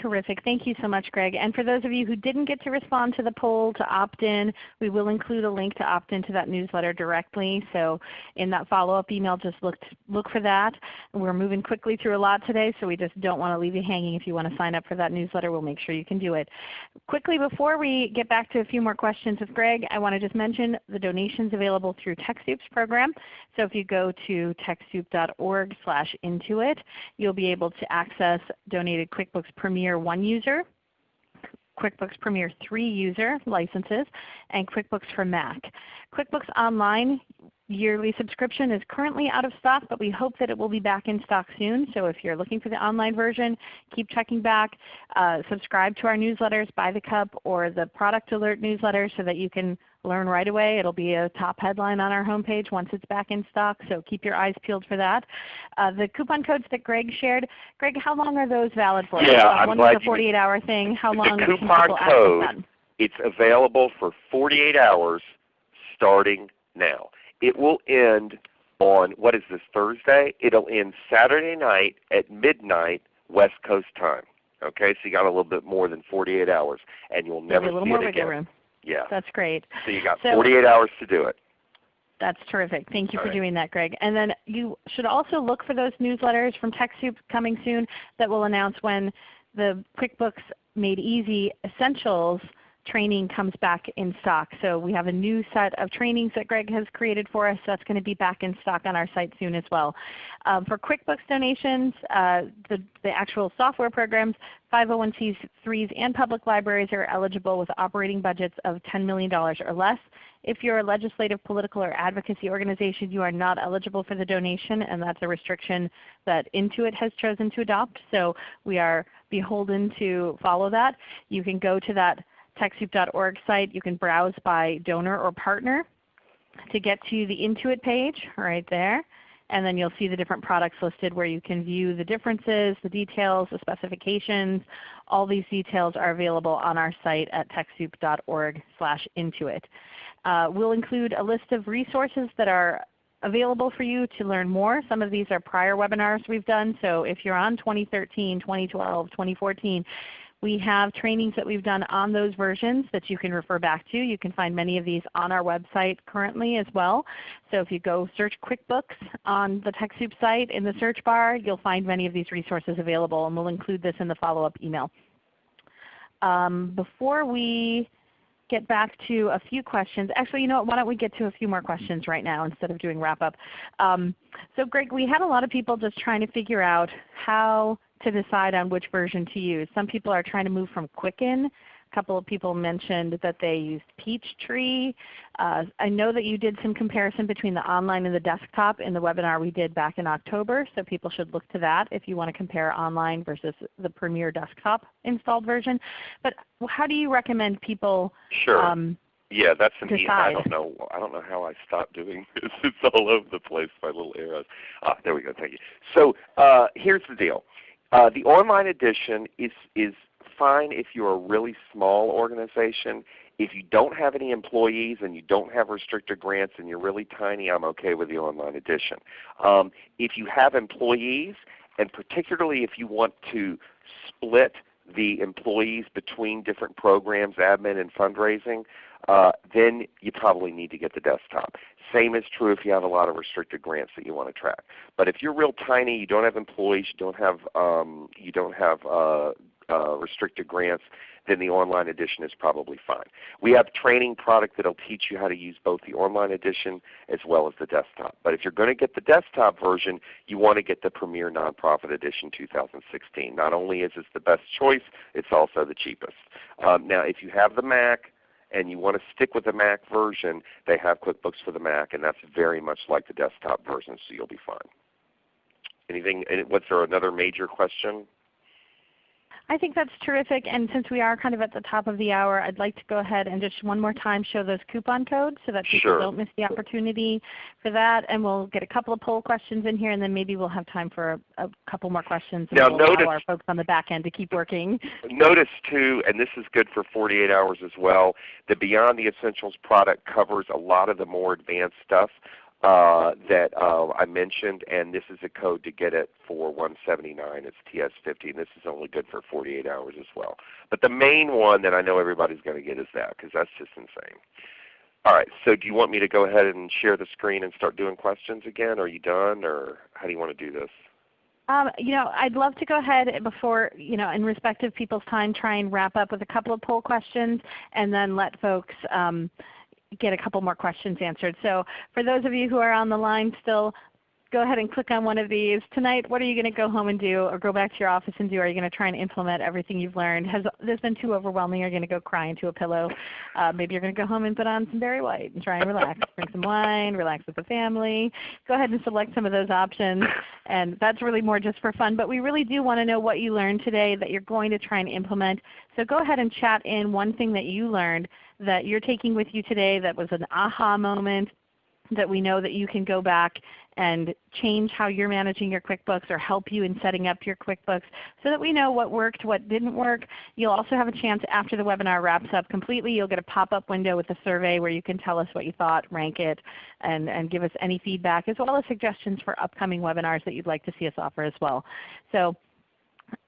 S1: Terrific. Thank you so much, Greg. And for those of you who didn't get to respond to the poll to opt in, we will include a link to opt into that newsletter directly. So in that follow-up email, just look, look for that. We're moving quickly through a lot today, so we just don't want to leave you hanging. If you want to sign up for that newsletter, we'll make sure you can do it. Quickly before we get back to a few more questions with Greg, I want to just mention the donations available through TechSoup's program. So if you go to TechSoup.org slash Intuit, you'll be able to access donated QuickBooks Premier Premier 1 user, QuickBooks Premier 3 user licenses, and QuickBooks for Mac. QuickBooks Online yearly subscription is currently out of stock, but we hope that it will be back in stock soon. So if you're looking for the online version, keep checking back. Uh, subscribe to our newsletters, By the Cup or the Product Alert newsletter so that you can learn right away. It will be a top headline on our homepage once it's back in stock, so keep your eyes peeled for that. Uh, the coupon codes that Greg shared, Greg, how long are those valid for?
S2: Yeah,
S1: uh,
S2: I'm
S1: one
S2: glad
S1: is a 48 hour thing. How long
S2: the coupon code. It's available for 48 hours starting now. It will end on, what is this, Thursday? It'll end Saturday night at midnight West Coast time. Okay, so you got a little bit more than 48 hours, and you'll never
S1: Maybe a little
S2: see
S1: more
S2: it again.
S1: room.
S2: Yeah.
S1: That's great.
S2: So you got
S1: So-
S2: 48 hours to do it.
S1: That's terrific. Thank you
S2: All
S1: for
S2: right.
S1: doing that, Greg. And then you should also look for those newsletters from TechSoup coming soon that will announce when the QuickBooks Made Easy Essentials training comes back in stock. So we have a new set of trainings that Greg has created for us that's going to be back in stock on our site soon as well. Um, for QuickBooks donations, uh, the, the actual software programs, 501c3s and public libraries are eligible with operating budgets of $10 million or less. If you're a legislative, political, or advocacy organization, you are not eligible for the donation, and that's a restriction that Intuit has chosen to adopt. So we are beholden to follow that. You can go to that TechSoup.org site. You can browse by donor or partner to get to the Intuit page right there. And then you'll see the different products listed where you can view the differences, the details, the specifications. All these details are available on our site at TechSoup.org slash Intuit. Uh, we'll include a list of resources that are available for you to learn more. Some of these are prior webinars we've done. So if you're on 2013, 2012, 2014, we have trainings that we've done on those versions that you can refer back to. You can find many of these on our website currently as well. So if you go search QuickBooks on the TechSoup site in the search bar, you'll find many of these resources available, and we'll include this in the follow-up email. Um, before we get back to a few questions. Actually, you know what? Why don't we get to a few more questions right now instead of doing wrap up. Um, so Greg, we had a lot of people just trying to figure out how to decide on which version to use. Some people are trying to move from Quicken. A couple of people mentioned that they used Peachtree. Uh, I know that you did some comparison between the online and the desktop in the webinar we did back in October, so people should look to that if you want to compare online versus the Premier desktop installed version. But how do you recommend people
S2: Sure.
S1: um,
S2: Yeah, that's an e- I don't know. I don't know how I stopped doing this. It's all over the place by little arrows. Ah, there we go. Thank you. So uh, here's the deal. Uh, the online edition is is fine if you're a really small organization. If you don't have any employees and you don't have restricted grants and you're really tiny, I'm okay with the online edition. Um, if you have employees, and particularly if you want to split the employees between different programs, admin and fundraising, uh, then you probably need to get the desktop. Same is true if you have a lot of restricted grants that you want to track. But if you're real tiny, you don't have employees, you don't have um, you don't have uh, uh, restricted grants, then the online edition is probably fine. We have training product that will teach you how to use both the online edition as well as the desktop. But if you're going to get the desktop version, you want to get the Premier Nonprofit Edition 2016. Not only is this the best choice, it's also the cheapest. Um, now if you have the Mac, and you want to stick with the Mac version, they have QuickBooks for the Mac, and that's very much like the desktop version, so you'll be fine. Anything? Was there another major question?
S1: I think that's terrific. And since we are kind of at the top of the hour, I'd like to go ahead and just one more time show those coupon codes so that people
S2: Sure.
S1: don't miss the opportunity for that. And we'll get a couple of poll questions in here, and then maybe we'll have time for a, a couple more questions. And
S2: Now
S1: we'll
S2: notice-
S1: allow our folks on the back end to keep working.
S2: Notice too, and this is good for 48 hours as well, the Beyond the Essentials product covers a lot of the more advanced stuff uh, that uh, I mentioned, and this is a code to get it for 179. It's TS50, and this is only good for 48 hours as well. But the main one that I know everybody's going to get is that, because that's just insane. All right, so do you want me to go ahead and share the screen and start doing questions again? Are you done, or how do you want to do this?
S1: Um, you know, I'd love to go ahead before, you know, in respect of people's time, try and wrap up with a couple of poll questions and then let folks um, get a couple more questions answered. So for those of you who are on the line still, go ahead and click on one of these. Tonight, what are you going to go home and do or go back to your office and do? Are you going to try and implement everything you've learned? Has this been too overwhelming? You're going to go cry into a pillow. Uh, maybe you're going to go home and put on some Barry White and try and relax. Drink some wine, relax with the family. Go ahead and select some of those options. And that's really more just for fun. But we really do want to know what you learned today that you're going to try and implement. So go ahead and chat in one thing that you learned that you're taking with you today that was an aha moment that we know that you can go back and change how you're managing your QuickBooks or help you in setting up your QuickBooks so that we know what worked, what didn't work. You'll also have a chance after the webinar wraps up completely, you'll get a pop-up window with a survey where you can tell us what you thought, rank it, and, and give us any feedback as well as suggestions for upcoming webinars that you'd like to see us offer as well. So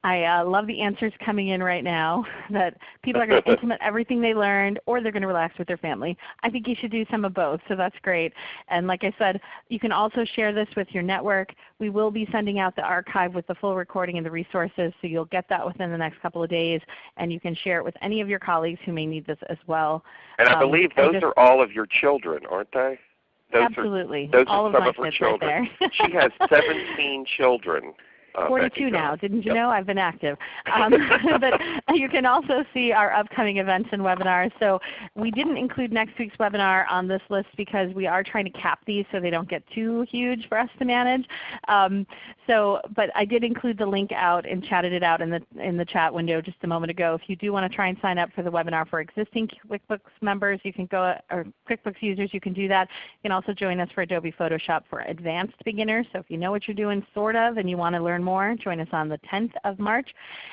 S1: I uh, love the answers coming in right now that people are going to implement everything they learned or they're going to relax with their family. I think you should do some of both, so that's great. And like I said, you can also share this with your network. We will be sending out the archive with the full recording and the resources, so you'll get that within the next couple of days. And you can share it with any of your colleagues who may need this as well.
S2: And I
S1: Um,
S2: believe those are all of your children, aren't they? Those
S1: Absolutely.
S2: those are
S1: All of
S2: some
S1: my
S2: of her children.
S1: right there.
S2: she has 17 children. Uh,
S1: 42
S2: Becky
S1: now. Didn't you
S2: Yep.
S1: know? I've been active. Um, but you can also see our upcoming events and webinars. So we didn't include next week's webinar on this list because we are trying to cap these so they don't get too huge for us to manage. Um, so, but I did include the link out and chatted it out in the, in the chat window just a moment ago. If you do want to try and sign up for the webinar for existing QuickBooks members, you can go, or QuickBooks users, you can do that. You can also join us for Adobe Photoshop for advanced beginners. So if you know what you're doing sort of and you want to learn more, join us on the 10th of March.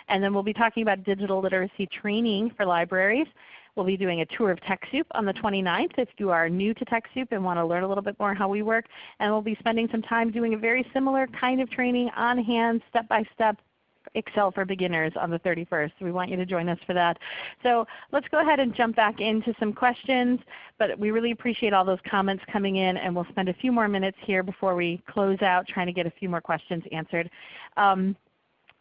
S1: And then we'll be talking about digital literacy training for libraries. We'll be doing a tour of TechSoup on the 29th if you are new to TechSoup and want to learn a little bit more how we work. And we'll be spending some time doing a very similar kind of training on hand, step by step, Excel for beginners on the 31st. We want you to join us for that. So let's go ahead and jump back into some questions. But we really appreciate all those comments coming in and we'll spend a few more minutes here before we close out trying to get a few more questions answered. Um,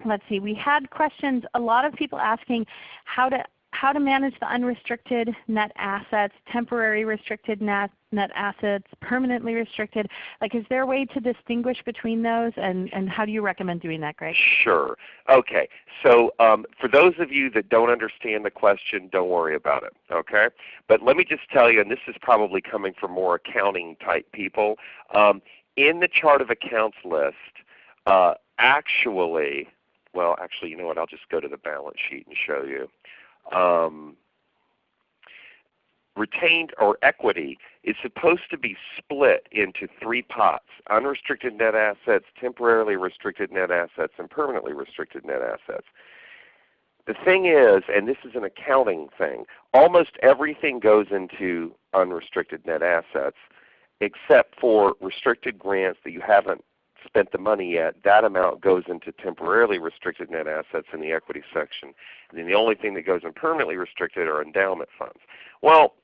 S1: let's see, we had questions, a lot of people asking how to how to manage the unrestricted net assets, temporary restricted net, net assets, permanently restricted. Like is there a way to distinguish between those and, and how do you recommend doing that, Greg?
S2: Sure. Okay. So um, for those of you that don't understand the question, don't worry about it. Okay. But let me just tell you, and this is probably coming from more accounting type people. Um, in the chart of accounts list, uh, actually, well, actually, you know what? I'll just go to the balance sheet and show you. Um, retained or equity is supposed to be split into three pots, unrestricted net assets, temporarily restricted net assets, and permanently restricted net assets. The thing is, and this is an accounting thing, almost everything goes into unrestricted net assets except for restricted grants that you haven't spent the money yet. That amount goes into temporarily restricted net assets in the equity section. And then the only thing that goes in permanently restricted are endowment funds. Well,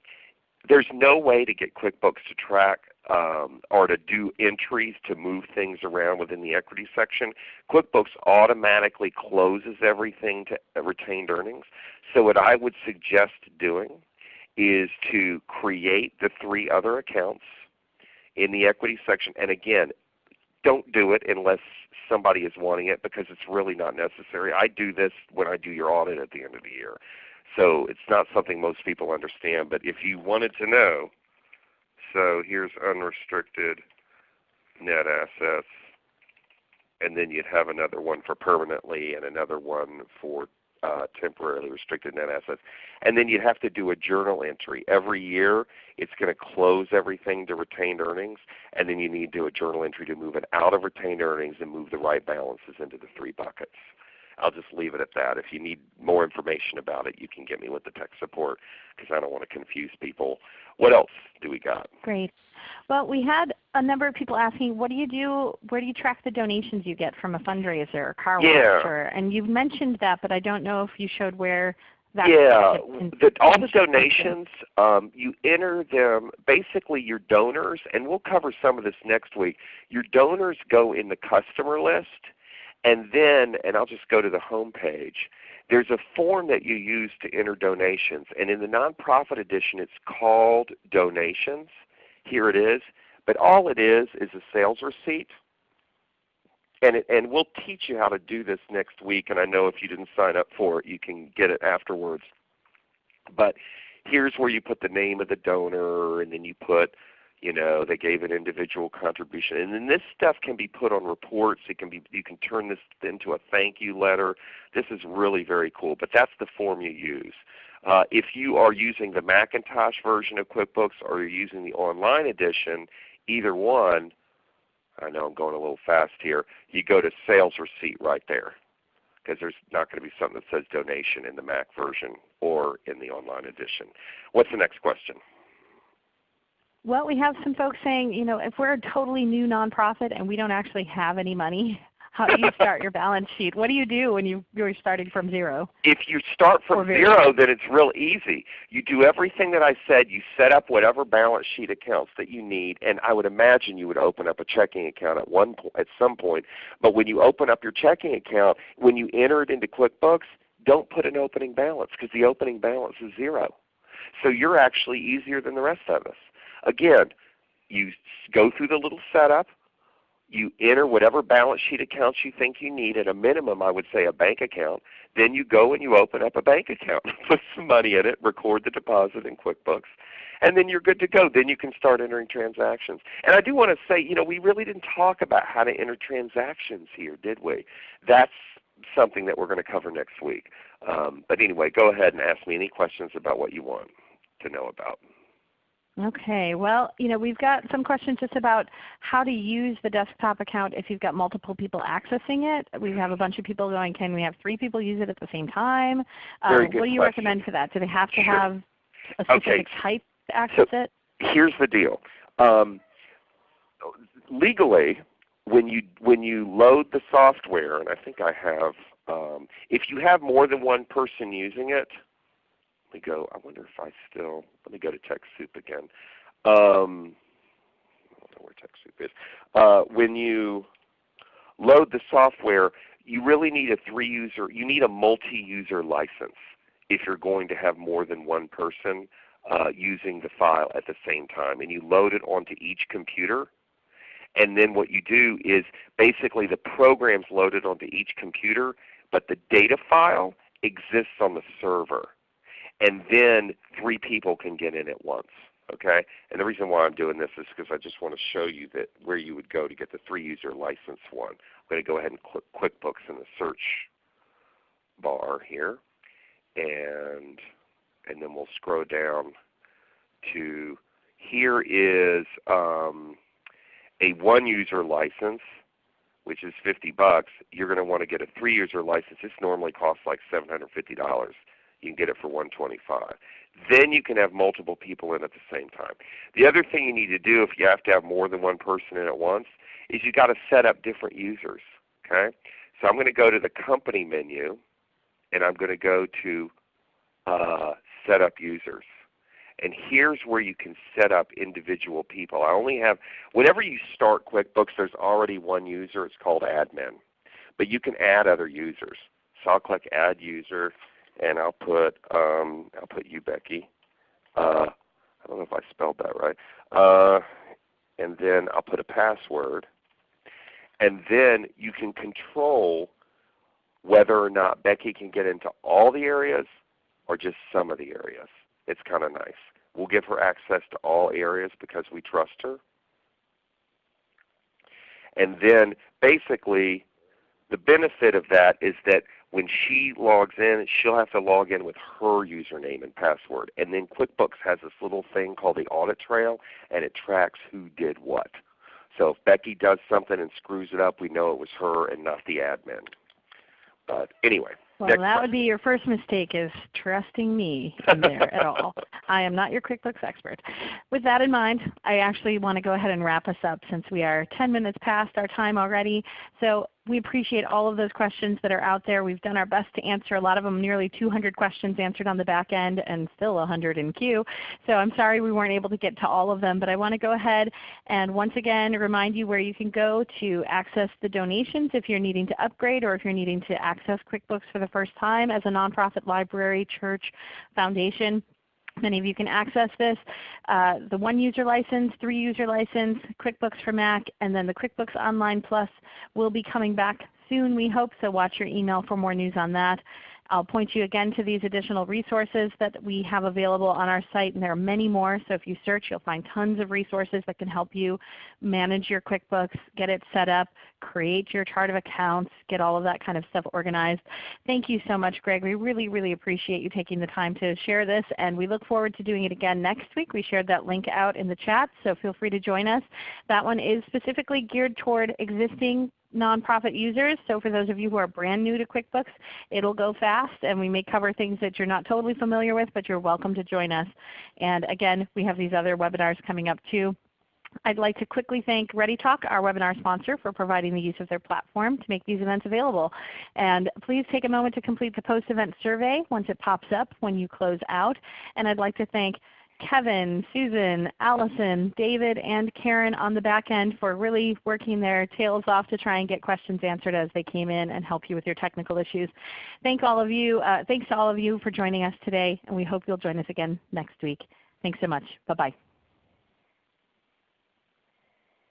S2: there's no way to get QuickBooks to track um, or to do entries to move things around within the equity section. QuickBooks automatically closes everything to retained earnings. So what I would suggest doing is to create the three other accounts in the equity section. And again, don't do it unless somebody is wanting it because it's really not necessary. I do this when I do your audit at the end of the year. So it's not something most people understand. But if you wanted to know, so here's unrestricted net assets, and then you'd have another one for permanently and another one for uh, temporarily restricted net assets. And then you'd have to do a journal entry. Every year it's going to close everything to retained earnings, and then you need to do a journal entry to move it out of retained earnings and move the right balances into the three buckets. I'll just leave it at that. If you need more information about it, you can get me with the tech support because I don't want to confuse people. What else do we got?
S1: Great. Well, we had a number of people asking, what do you do, where do you track the donations you get from a fundraiser or car
S2: Yeah.
S1: wash? Or, and you've mentioned that, but I don't know if you showed where that
S2: yeah, the, all the donations, um, you enter them, basically your donors, and we'll cover some of this next week, your donors go in the customer list, and then, and I'll just go to the home page, there's a form that you use to enter donations, and in the nonprofit edition it's called donations. Here it is. But all it is is a sales receipt. And, it, and we'll teach you how to do this next week. And I know if you didn't sign up for it, you can get it afterwards. But here's where you put the name of the donor, and then you put, you know, they gave an individual contribution. And then this stuff can be put on reports. It can be, you can turn this into a thank you letter. This is really very cool. But that's the form you use. Uh, if you are using the Macintosh version of QuickBooks or you're using the online edition, either one, I know I'm going a little fast here, you go to sales receipt right there because there's not going to be something that says donation in the Mac version or in the online edition. What's the next question?
S1: Well, we have some folks saying, you know, if we're a totally new nonprofit and we don't actually have any money, how do you start your balance sheet? What do you do when you, you're starting from zero?
S2: If you start from zero, then it's real easy. You do everything that I said. You set up whatever balance sheet accounts that you need, and I would imagine you would open up a checking account at one po- at some point. But when you open up your checking account, when you enter it into QuickBooks, don't put an opening balance because the opening balance is zero. So you're actually easier than the rest of us. Again, you go through the little setup. You enter whatever balance sheet accounts you think you need. At a minimum, I would say a bank account. Then you go and you open up a bank account, put some money in it, record the deposit in QuickBooks, and then you're good to go. Then you can start entering transactions. And I do want to say, you know, we really didn't talk about how to enter transactions here, did we? That's something that we're going to cover next week. Um, but anyway, go ahead and ask me any questions about what you want to know about.
S1: Okay. Well, you know, we've got some questions just about how to use the desktop account if you've got multiple people accessing it. We have a bunch of people going, can we have three people use it at the same time?
S2: Very
S1: Um,
S2: good
S1: what do you
S2: question.
S1: recommend for that? Do they have to
S2: Sure.
S1: have a
S2: Okay.
S1: specific type to access it?
S2: here's the deal. Um, legally, when you when you load the software, and I think I have, um, if you have more than one person using it, let me go. I wonder if I still. Let me go to TechSoup again. Um, I don't know where TechSoup is. Uh, when you load the software, you really need a three-user. You need a multi-user license if you're going to have more than one person uh, using the file at the same time. And you load it onto each computer. And then what you do is basically the program's loaded onto each computer, but the data file exists on the server. And then three people can get in at once. Okay? And the reason why I'm doing this is because I just want to show you that where you would go to get the three user license one. I'm going to go ahead and click QuickBooks in the search bar here. And and then we'll scroll down to here is um, a one user license which is 50 bucks. You're going to want to get a three user license. This normally costs like $750. You can get it for 125. Then you can have multiple people in at the same time. The other thing you need to do if you have to have more than one person in at once is you got to set up different users. Okay? So I'm going to go to the company menu and I'm going to go to uh, set up users. And here's where you can set up individual people. I only have, whenever you start QuickBooks, there's already one user. It's called admin. But you can add other users. So I'll click Add User, and I'll put um, I'll put you, Becky. Uh, I don't know if I spelled that right. Uh, and then I'll put a password. And then you can control whether or not Becky can get into all the areas or just some of the areas. It's kind of nice. We'll give her access to all areas because we trust her. And then basically the benefit of that is that when she logs in, she'll have to log in with her username and password. And then QuickBooks has this little thing called the audit trail, and it tracks who did what. So if Becky does something and screws it up, we know it was her and not the admin. But anyway.
S1: Well, that question. would be your first mistake is trusting me in there at all. I am not your QuickBooks expert. With that in mind, I actually want to go ahead and wrap us up since we are 10 minutes past our time already. So we appreciate all of those questions that are out there. We've done our best to answer a lot of them, nearly 200 questions answered on the back end and still 100 in queue. So I'm sorry we weren't able to get to all of them, but I want to go ahead and once again remind you where you can go to access the donations if you're needing to upgrade or if you're needing to access QuickBooks for the first time as a nonprofit library, church, foundation. Many of you can access this. Uh, the one user license, three user license, QuickBooks for Mac, and then the QuickBooks Online Plus will be coming back soon we hope, so watch your email for more news on that. I'll point you again to these additional resources that we have available on our site, and there are many more. So if you search, you'll find tons of resources that can help you manage your QuickBooks, get it set up, create your chart of accounts, get all of that kind of stuff organized. Thank you so much, Greg. We really, really appreciate you taking the time to share this, and we look forward to doing it again next week. We shared that link out in the chat, so feel free to join us. That one is specifically geared toward existing nonprofit users. So for those of you who are brand new to QuickBooks, it will go fast and we may cover things that you're not totally familiar with, but you're welcome to join us. And again, we have these other webinars coming up too. I'd like to quickly thank ReadyTalk, our webinar sponsor, for providing the use of their platform to make these events available. And please take a moment to complete the post-event survey once it pops up when you close out. And I'd like to thank Kevin, Susan, Allison, David, and Karen on the back end for really working their tails off to try and get questions answered as they came in and help you with your technical issues. Thank all of you, uh, thanks to all of you for joining us today, and we hope you'll join us again next week. Thanks so much. Bye-bye.